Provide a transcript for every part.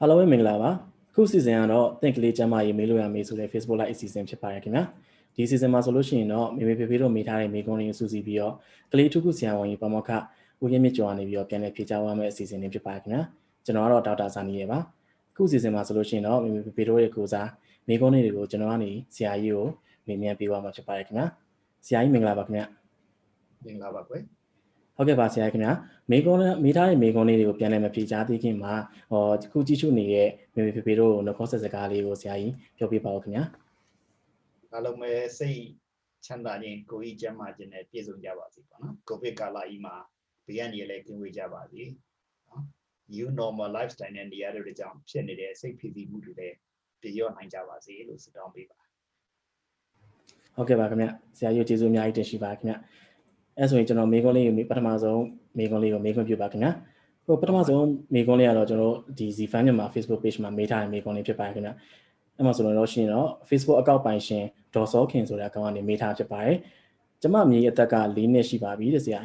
အားလုံးပဲမင်္ဂလာပါခုစီစဉ်ကတော့တင့်ကလေးကျမ်းမာရေးမေးလို့ရမေးဆိုတဲ့ Facebook Live အစီအစဉ်ဖြစ်ပါတယ်ခင်ဗျာဒီစီစဉ်မှာဆိုလို့ရှိရင်တော့မေမေဖေဖေတို့မေးထားတဲ့မေးခွန်းတွေကိုစုစည်းပြီးတော့ကလေးထုခုဆရာဝန်ကြီးပမောက္ခဦးရင်းမြင့်ကျော်ကနေပြီးတော့ပြန်လည်ဖြေကြားသွားမယ့်အစီအစဉ်လေးဖြစ်ပါတယ်ခင်ဗျာကျွန်တော်ကတော့ဒေါက်တာဇာနီရေပါခုစီစဉ်မှာဆိုလို့ရှိရင်တော့မေမေဖေဖေတို့ရဲ့ကိုစားမေးခွန်းတွေကိုကျွန်တော်ကနေဆရာကြီးကိုမေးမြန်းပေးသွားမှာဖြစ်ပါတယ်ခင်ဗျာဆရာကြီးမင်္ဂလာပါခင်ဗျာမင်္ဂလာပါကွယ် ဟုတ်ကဲ့ပါဆရာခင်ဗျာမေကွန်မေးထားတဲ့မေကွန်လေးတွေကိုပြန်လည်မဖြေချသေးခင်မှာဟောခုကြည့်ရှုနေတဲ့မေမေဖေဖေတို့နှခေါ်ဆက်စကားလေးကိုဆရာကြီးပြောပြပါဦးခင်ဗျာအားလုံးပဲစိတ်ချမ်းသာခြင်းကိုယ်ကြီးကျန်းမာခြင်းနဲ့ပြည့်စုံကြပါစေပေါ့နော်ကိုဗစ်ကာလကြီးမှာဘေးကနေလည်းကင်းဝေးကြပါစေနော် new normal lifestyle နဲ့နေရာတွေကြောင့်ဖြစ်နေတဲ့စိတ်ဖိစီးမှုတွေလည်းပြည့်ရောနိုင်ကြပါစေလို့ဆုတောင်းပေးပါဟုတ်ကဲ့ပါခင်ဗျဆရာကြီးကျေးဇူးအများကြီးတင်ရှိပါခင်ဗျ အဲဆိုရင်ကျွန်တော်မေကွန်လေးကိုပထမဆုံးမေကွန်လေးကိုမေခွင့်ပြုပါခင်ဗျာဟိုပထမဆုံးမေကွန်လေးကတော့ကျွန်တော်ဒီ Zfan မြန်မာ Facebook page မှာမေးထားတဲ့မေကွန်လေးဖြစ်ပါတယ်ခင်ဗျာအဲ့မှာဆိုတော့ရှင်တော့ Facebook account ပိုင်ရှင်ဒေါ်စောခင်ဆိုတဲ့အကောင့်ကနေမေးထားဖြစ်ပါတယ်ကျမမြေအသက်က၄နှစ်ရှိပါပြီတဲ့ဆရာ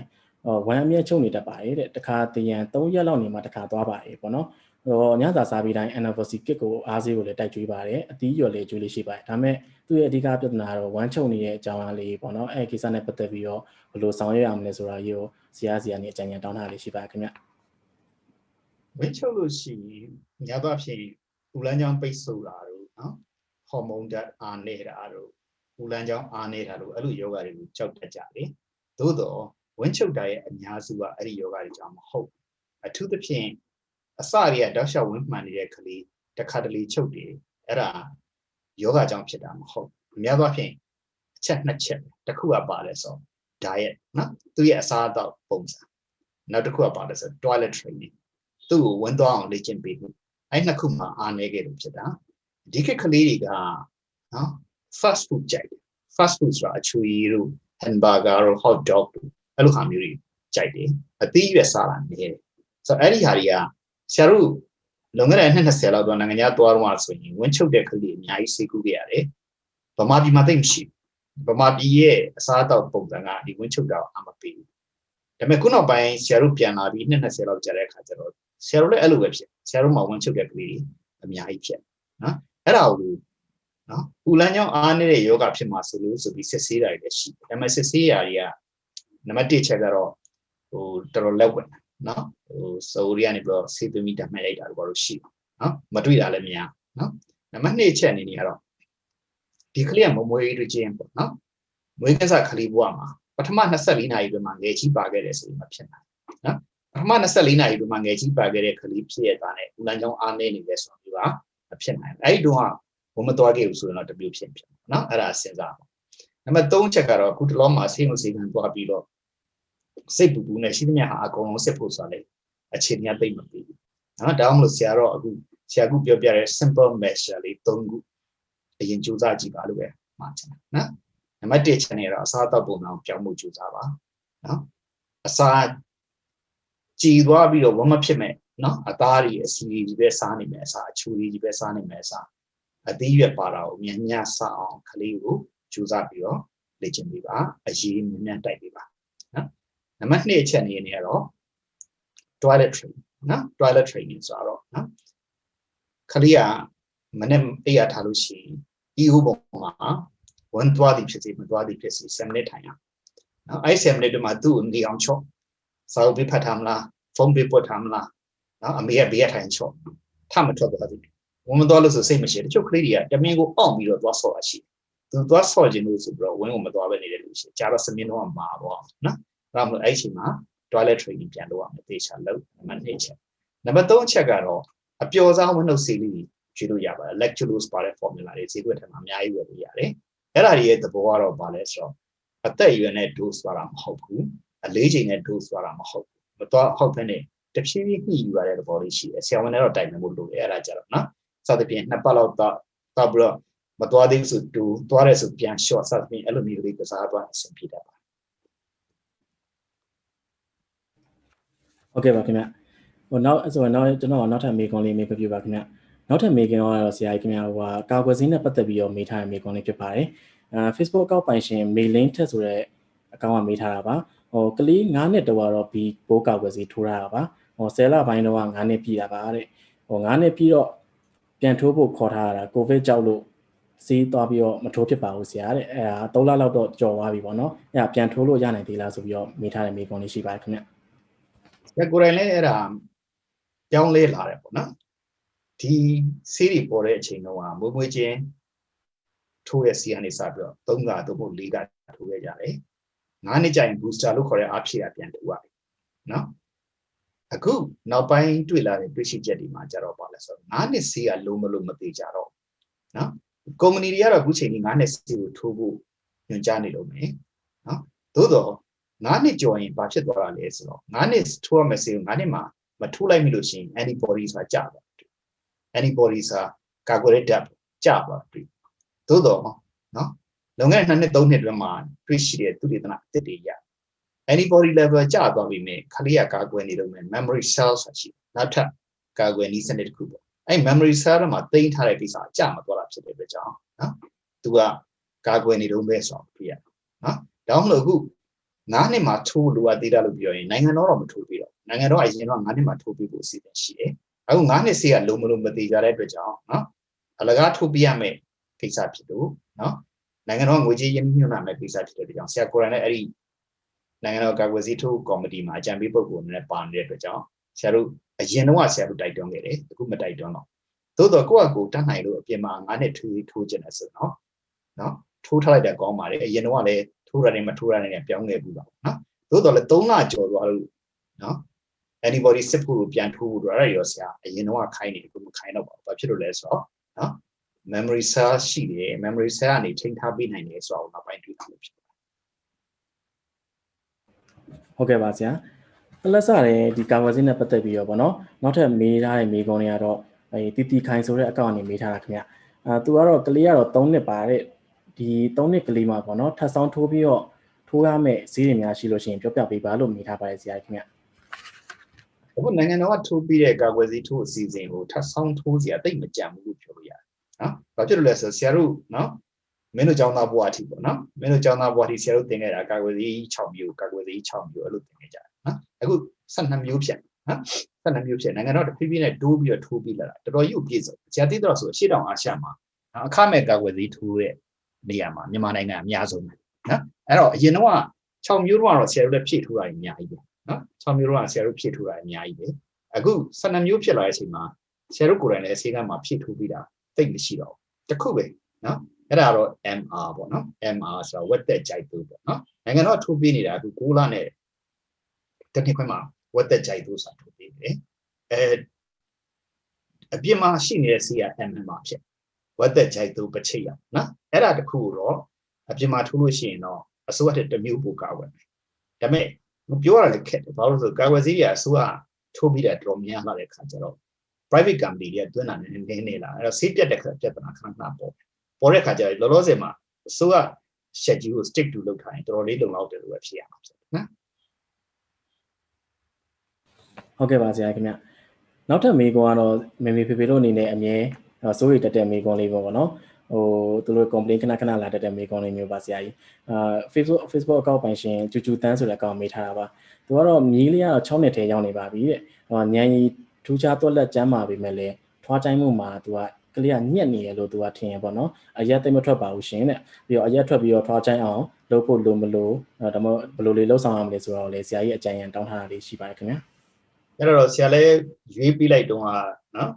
ဟိုဝမ်အမြဲချုပ်နေတတ်ပါတယ်တဲ့တခါတရံ၃ရက်လောက်နေမှတခါသွားပါတယ်ပေါ့နော် ဟိုညစာစားပြီးတိုင်း anniversary kit ကိုအားစေးကိုလည်းတိုက်ကြွေးပါတယ်အသီးရော်လည်းကြွေးလေးရှိပါတယ်ဒါပေမဲ့သူ့ရဲ့အဓိကပြဿနာကတော့ဝမ်းချုပ်နေတဲ့အကြောင်းအလေးပေါ့နော်အဲကိစ္စနဲ့ပတ်သက်ပြီးတော့ဘယ်လိုဆောင်ရွက်ရမလဲဆိုတာကြီးကိုဇာတ်ဇာတ်နဲ့အကြံဉာဏ်တောင်းတာလေးရှိပါခင်ဗျဝမ်းချုပ်လို့ရှိရင်ညဘဖြစ်ဦးလန်းချောင်းပိတ်ဆို့တာတို့နော်ဟော်မုန်းဓာတ်အားနေတာတို့ဦးလန်းချောင်းအားနေတာတို့အဲ့လိုယောဂတွေကိုကြောက်တတ်ကြတယ်သို့တော့ဝမ်းချုပ်တာရဲ့အများစုကအဲ့ဒီယောဂတွေကြောင့်မဟုတ်အထူးသဖြင့် အစတွေကတောက်လျှောက်ဝင်းမှန်နေတဲ့ကလေးတစ်ခါတလေချုပ်တယ်အဲ့ဒါယောဂကြောင့်ဖြစ်တာမဟုတ်အများသောဖြင့်အချက်နှစ်ချက်တစ်ခုကပါလဲဆို diet နော်သူရဲ့အစားအသောက်ပုံစံနောက်တစ်ခုကပါလဲဆို toilet training သူ့ကိုဝင်သွားအောင်လေ့ကျင့်ပေးမှုအဲ့နှစ်ခုမှအားနည်းခဲ့လို့ဖြစ်တာဒီခေတ်ကလေးတွေကနော် fast food ကြိုက်တယ် fast food ဆိုတာအချွေတို့ hamburger တို့ hot dog တို့အဲ့လိုဟာမျိုးတွေကြိုက်တယ်အသီးရွက်စားတာနည်းတယ်ဆိုတော့အဲ့ဒီဟာတွေက ဆရာတို့လွန်ခဲ့တဲ့နှစ်20လောက်တော့နိုင်ငံခြားသွားတော့ဆိုရင်ဝင်းချုပ်တဲ့ကလေးအများကြီးစိတ်ကူးခဲ့ရတယ်ဗမာပြည်မှာသိမရှိဗမာပြည်ရဲ့အစားအသောက်ပုံစံကဒီဝင်းချုပ်တာအမပေးဘူးဒါပေမဲ့ခုနောက်ပိုင်းဆရာတို့ပြန်လာပြီးနှစ်20လောက်ကြာတဲ့အခါကျတော့ဆရာတို့လည်းအဲ့လိုပဲဖြစ်ဆရာတို့မှဝင်းချုပ်တဲ့ကလေးအများကြီးဖြစ်နော်အဲ့ဒါကိုနော်ပူလန်းကြောင့်အားနေတဲ့ယောဂဖြစ်မှာဆိုလို့ဆိုပြီးစစ်ဆေးတာတွေလည်းရှိတယ်ဒါပေမဲ့စစ်ဆေးရာတွေကနံပါတ်1ချက်ကတော့ဟိုတော်တော်လက်ဝင် နော်ဟိုစိုးရီကနေပြီးတော့စေသမီဓာတ်မှတ်လိုက်တာတော့ဘာလို့ရှိနော်မတွေ့တာလည်းမရနော်နံပါတ်2ချက်အနေနဲ့ကတော့ဒီကလေးကမမွေးတွေ့ခြင်းပေါ့နော်မွေးကစားကလေးဘဝမှာပထမ24နာရီအတွင်းမှာငယ်ကြီးပါခဲ့တယ်ဆိုရင်မဖြစ်နိုင်နော်ပထမ24နာရီအတွင်းမှာငယ်ကြီးပါခဲ့တဲ့ကလေးဖြစ်ရတာနဲ့ဦးလန်းချောင်းအားနေနေလဲဆိုတော့ဒီကမဖြစ်နိုင်ဘူးအဲ့ဒီတော့ဘုံမသွားခဲ့ဘူးဆိုရင်တော့တမျိုးဖြစ်ဖြစ်နော်အဲ့ဒါစဉ်းစားပါနံပါတ်3ချက်ကတော့အခုတလောမှာဆေးမဆေးကန်သွားပြီးတော့ စိတ်ပူပူနဲ့ရှိသမျှဟာအကုန်လုံးစစ်ဖို့ဆိုတာလေအခြေအနေသိမ့်မပြီးဘူးနော်ဒါမှမဟုတ်ဆရာတော့အခုဆရာကပြောပြတဲ့ simple measure လေး၃ခုအရင်ကြိုးစားကြည့်ပါလို့ပဲမှာချင်တယ်နော်နံပါတ်1ချက်နေတော့အစားအသောက်ပုံစံပြောင်းမှုကြိုးစားပါနော်အစာကြည်သွားပြီးတော့ဝမဖြစ်မဲ့နော်အသားတွေအစီကြီးပဲစားနေမယ်အစာအချူကြီးပဲစားနေမယ်အစာအသီးရွက်ပါတာကိုမြန်မြန်စားအောင်ခလေးကိုကြိုးစားပြီးတော့လေ့ကျင့်ပေးပါအရေးမြန်မြန်တိုက်ပေးပါ နော်နံပါတ်2အချက်အနေနဲ့ကတော့ toilet training နော် toilet training ဆိုတော့နော်ခလေးကမနေ့အိရထားလို့ရှိရင်ဒီဥပုံမှာဝန်သွားသည်ဖြစ်စေမသွားသည်ဖြစ်စေ7မိနစ်ထိုင်ရနော်အဲ့7မိနစ်တည်းမှာသူ့ကိုနေအောင်ချော့စာအုပ်ပေးဖတ်ထားမလားဖုန်းပေးပို့ထားမလားနော်အမေကဘေးကထိုင်ချော့ထမထွက်သွားသည်ဝန်မသွားလို့ဆိုစိတ်မရှိတချို့ကလေးတွေကတမင်ကိုအောင့်ပြီးတော့သွားဆော့ရရှိသူသွားဆော့ခြင်းလို့ဆိုပြီးတော့ဝင်းကိုမသွားပဲနေတဲ့လူရှိကြာတော့စမင်းတော့မှာပေါ့နော် ဒါမှမဟုတ်အဲ့ချိန်မှာ toilet training ပြန်လုပ်ရမယ်သေချာလုပ်နံပါတ်2ချက်နံပါတ်3ချက်ကတော့အပျော်စားဝင်းနှုတ်ဆေးလေးကျွေးလို့ရပါတယ် lactulose ပါတဲ့ formula တွေဈေးကွက်ထဲမှာအများကြီးဝယ်လို့ရတယ်အဲ့ဒါတွေရဲ့သဘောကတော့ဘာလဲဆိုတော့အသက်အရွယ်နဲ့ dose သွားတာမဟုတ်ဘူးအလေးချိန်နဲ့ dose သွားတာမဟုတ်ဘူးမသွားဟုတ်ဖ ೇನೆ တဖြည်းဖြည်းညှိယူရတဲ့သဘောလေးရှိတယ်ဆရာဝန်နဲ့တော့တိုင်ပင်ဖို့လိုတယ်အဲ့ဒါကြတော့နော်စသဖြင့်နှစ်ပတ်လောက်တော့တော့ပြီးတော့မသွားသေးဘူးဆိုတူသွားရဲဆိုပြန် short စသဖြင့်အဲ့လိုမျိုးလေးကစားသွားအဆင်ပြေတတ်ပါ ဟုတ်ကဲ့ပါခင်ဗျဟိုနောက်ဆိုတော့နောက်ကျွန်တော်နောက်ထပ်မေးခွန်းလေးမေးပြပါခင်ဗျနောက်ထပ်မေးခွန်းကတော့ဆရာကြီးခင်ဗျဟိုဟာကာကွယ်ဆေးနဲ့ပတ်သက်ပြီးတော့မေးထားတဲ့မေးခွန်းလေးဖြစ်ပါတယ်အဲ Facebook account ပိုင်ရှင်မေလင်းထက်ဆိုတဲ့အကောင့်ကမေးထားတာပါဟိုကလေး9နှစ်တော့တော့ဘီပိုးကာကွယ်ဆေးထိုးရတာပါဟို10လပိုင်းတော့9နှစ်ပြည့်တာပါတဲ့ဟဟို9နှစ်ပြီးတော့ပြန်ထိုးဖို့ခေါ်ထားတာကိုဗစ်ကြောက်လို့စီးသွားပြီးတော့မထိုးဖြစ်ပါဘူးဆရာတဲ့အဲဒါ3လလောက်တော့ကြော်သွားပြီပေါ့နော်အဲဒါပြန်ထိုးလို့ရနိုင်သေးလားဆိုပြီးတော့မေးထားတဲ့မေးခွန်းလေးရှိပါတယ်ခင်ဗျ ဒါကိုယ်တိုင်လည်းအဲ့ဒါပြောင်းလဲလာတယ်ပေါ့နော်ဒီဆေးတွေပေါ်တဲ့အချိန်တုန်းကမွေးမွေးချင်းထိုးရဲ့စီကနေစပြီးတော့3ကသို့မဟုတ်4ကထိုးခဲ့ကြတယ်9နှစ်ကြာရင် booster လို့ခေါ်တဲ့အားဖြည့်တာပြန်ထိုးရတယ်နော်အခုနောက်ပိုင်းတွေ့လာတဲ့တွေ့ရှိချက်တွေမှာကြတော့ပါလဲဆိုတော့9နှစ်ဆေးကလုံးမလို့မသေးကြတော့နော်ကုမ္ပဏီတွေကတော့အခုချိန်ကြီး9နှစ်ဆေးကိုထိုးဖို့ညွှန်ကြားနေလို့မယ်နော်သို့တော့ 9နှစ်ကျော်ရင်ဘာဖြစ်သွားတာလဲဆိုတော့9နှစ်ထိုးရမယ့်ဆေးကို9နှစ်မှာမထိုးလိုက်မိလို့ရှိရင် antibody ဆိုတာကျသွားတယ် antibody ဆိုတာကာကွယ်တဲ့ဓာတ်ကျသွားတယ်သို့တော့နော်လွန်ခဲ့တဲ့2နှစ်3နှစ်အတွင်းမှာတွေ့ရှိတဲ့သုတေသနအသစ်တွေရ antibody level ကျသွားပြီမဲ့ခလေးကကာကွယ်နေလို့မဲ့ memory cell ဆိုတာရှိတယ်နောက်ထပ်ကာကွယ်နည်းစနစ်တစ်ခုပေါ့အဲ့ memory cell တွေမှာတိမ့်ထားတဲ့ကိစ္စအကျမသွားတာဖြစ်တဲ့အတွက်ကြောင့်နော်သူကကာကွယ်နေတော့မဲ့ဆိုတော့ပြရနော်ဒါမှမဟုတ်အခု 9နှစ်မှာထိုးလိုအပ်သေးတာလို့ပြောရင်နိုင်ငံတော်တော့မထိုးပြီးတော့နိုင်ငံတော်အရင်တော့9နှစ်မှာထိုးပြီးဖို့အစီအစဉ်ရှိတယ်အခု9နှစ်ဆေးကလုံးမလုံးမသေးကြတဲ့အတွက်ကြောင့်နော်အလကားထိုးပြရမယ်ကိစ္စဖြစ်လို့နော်နိုင်ငံတော်ငွေကြေးရင်းနှီးမြှုပ်နှံမဲ့ကိစ္စဖြစ်တဲ့အတွက်ကြောင့်ဆရာကိုရန်လည်းအဲ့ဒီနိုင်ငံတော်ကာကွယ်ဆေးထိုးကော်မတီမှာအကြံပေးပုဂ္ဂိုလ်နဲ့ပါနေတဲ့အတွက်ကြောင့်ဆရာတို့အရင်တော့ဆရာတို့တိုက်တွန်းခဲ့တယ်အခုမတိုက်တွန်းတော့သို့တော့ကိုယ့်အကူတတ်နိုင်လို့အပြင်မှာ9နှစ်ထိုးထိုးကျင်တယ်ဆိုတော့နော်ထိုးထားလိုက်တာကောင်းပါလေအရင်တော့လည်း ထိုးရတယ်မထိုးရတယ်နဲ့ပြောင်းခဲ့ဘူးပါနော်သို့တော့လည်း3လကျော်သွားလို့နော် anybody စစ်ဖို့ပြန်ထိုးဖို့တော့အဲ့ရောဆရာအရင်တော့ခိုင်းနေအခုမခိုင်းတော့ပါဘူးဘာဖြစ်လို့လဲဆိုတော့နော် memory cell ရှိတယ် memory cell ကနေထိန်းထားပေးနိုင်တယ်ဆိုတော့နောက်ပိုင်းတွေ့တာလို့ဖြစ်ပါတယ်ဟုတ်ကဲ့ပါဆရာအလက်စတဲ့ဒီကာဝါစင်းနဲ့ပတ်သက်ပြီးတော့ဗောနော်နောက်ထပ်မေးထားတဲ့မေးခွန်းတွေကတော့အဲတီတီခိုင်ဆိုတဲ့အကောင့်ကနေမေးထားတာခင်ဗျအာသူကတော့ကလေးကတော့3နှစ်ပါတဲ့ ဒီ3နှစ်ကလေးမှာဗောနော်ထပ်ဆောင်ထိုးပြီးတော့ထိုးရမယ့်ဈေးတွေများရှိလို့ရှိရင်ပြောပြပေးပါလို့မေးထားပါတယ်ဆရာခင်ဗျအခုနိုင်ငံတော်ကထိုးပြီးတဲ့ကာကွယ်ဆေးထိုးအစီအစဉ်ကိုထပ်ဆောင်ထိုးစရာတိတ်မကြံဘူးလို့ပြောလို့ရတယ်နော်။ဘာဖြစ်လို့လဲဆိုဆရာတို့နော်မင်းတို့ကျောင်းသားဘဝအထိပေါ့နော်။မင်းတို့ကျောင်းသားဘဝအထိဆရာတို့သင်ခဲ့တာကာကွယ်ဆေး6မျိုးကာကွယ်ဆေး6မျိုးအဲ့လိုသင်ခဲ့ကြတယ်နော်။အခု12မျိုးဖြစ်နော်။12မျိုးဖြစ်နိုင်ငံတော်တဖြည်းဖြည်းနဲ့တိုးပြီးတော့ထိုးပြီးလာတာတော်တော်ကြီးကိုပြည့်စုံ။ဆရာသိတော့ဆိုအရှိတောင်အာရှမှာအခမဲ့ကာကွယ်ဆေးထိုးတဲ့ နေရာမှာမြန်မာနိုင်ငံအများဆုံးပဲနော်။အဲ့တော့အရင်တော့6မျိုးတော့ဆရာတို့လည်းဖြည့်ထိုးတာအများကြီးပဲနော်6မျိုးတော့ဆရာတို့ဖြည့်ထိုးတာအများကြီးပဲအခု12မျိုးဖြစ်လာတဲ့အချိန်မှာဆရာတို့ကိုယ်တိုင်လည်းအစေကမှာဖြည့်ထိုးပြီးတာသိမရှိတော့ဘူးတခုပဲနော်အဲ့ဒါတော့ MR ပေါ့နော် MR ဆိုတာဝက်သက်ကြိုက်သူပေါ့နော်နိုင်ငံတော်ထိုးပေးနေတာအခု6လနဲ့တစ်နှစ်ခွဲမှာဝက်သက်ကြိုက်သူဆိုတာထိုးပေးတယ်အဲအပြစ်မှာရှိနေတဲ့စီက MR ဖြစ် ဝက်သက်ကြိုက်သူပချိတ်ရနော်အဲ့ဒါတခုတော့အပြစ်မှာထိုးလို့ရှိရင်တော့အစိုးရတဲ့တစ်မျိုးပိုကောက်ပဲဒါပေမဲ့မပြောရလည်းခက်တယ်ဘာလို့လဲဆိုကာဝယ်ဆေးတွေအစိုးရထိုးပြီးတာတော်များလာတဲ့ခါကျတော့ private company တွေကတွန်းတာနဲ့နည်းနေလာအဲ့တော့ဆေးပြတ်တဲ့ခါပြဿနာခဏခဏပေါ်ပေါ်တဲ့ခါကျတော့လောလောဆယ်မှာအစိုးရ schedule ကို stick to လုပ်ထားရင်တော်တော်လေးလုံလောက်တယ်လို့ပဲဖြစ်ရမှာဖြစ်နော်ဟုတ်ကဲ့ပါဆရာခင်ဗျနောက်ထပ်မေးခွန်းကတော့မေမေဖေဖေတို့အနေနဲ့အမြဲ စိုးရိမ်တက်တဲ့မေးခွန်းလေးပေါ့နော်ဟိုသူတို့ complaint ခဏခဏလာတတ်တဲ့မေးခွန်းလေးမျိုးပါဆရာကြီးအာ Facebook Facebook account ပိုင်ရှင်ကျူကျူတန်းဆိုတဲ့ account မေးထားတာပါသူကတော့မြီးလေးကတော့6နှစ်ထဲရောက်နေပါပြီတဲ့ဟိုညံရီထူးခြားတော့လက်ကျမ်းပါပြီမဲ့လေထွားတိုင်းမှုမှာသူကကလေးကညက်နေရလို့သူကထင်ရပေါ့နော်အရက်သိမထွက်ပါဘူးရှင်တဲ့ပြီးတော့အရက်ထွက်ပြီးတော့ထွားချိုင်းအောင်လုပ်ဖို့လိုမလို့ဒါမှဘယ်လိုလေးလှုပ်ဆောင်ရမလဲဆိုတော့လေဆရာကြီးအကြံဉာဏ်တောင်းထားတာလေးရှိပါတယ်ခင်ဗျာအဲ့တော့ဆရာလည်းရွေးပြီးလိုက်တော့ဟာနော်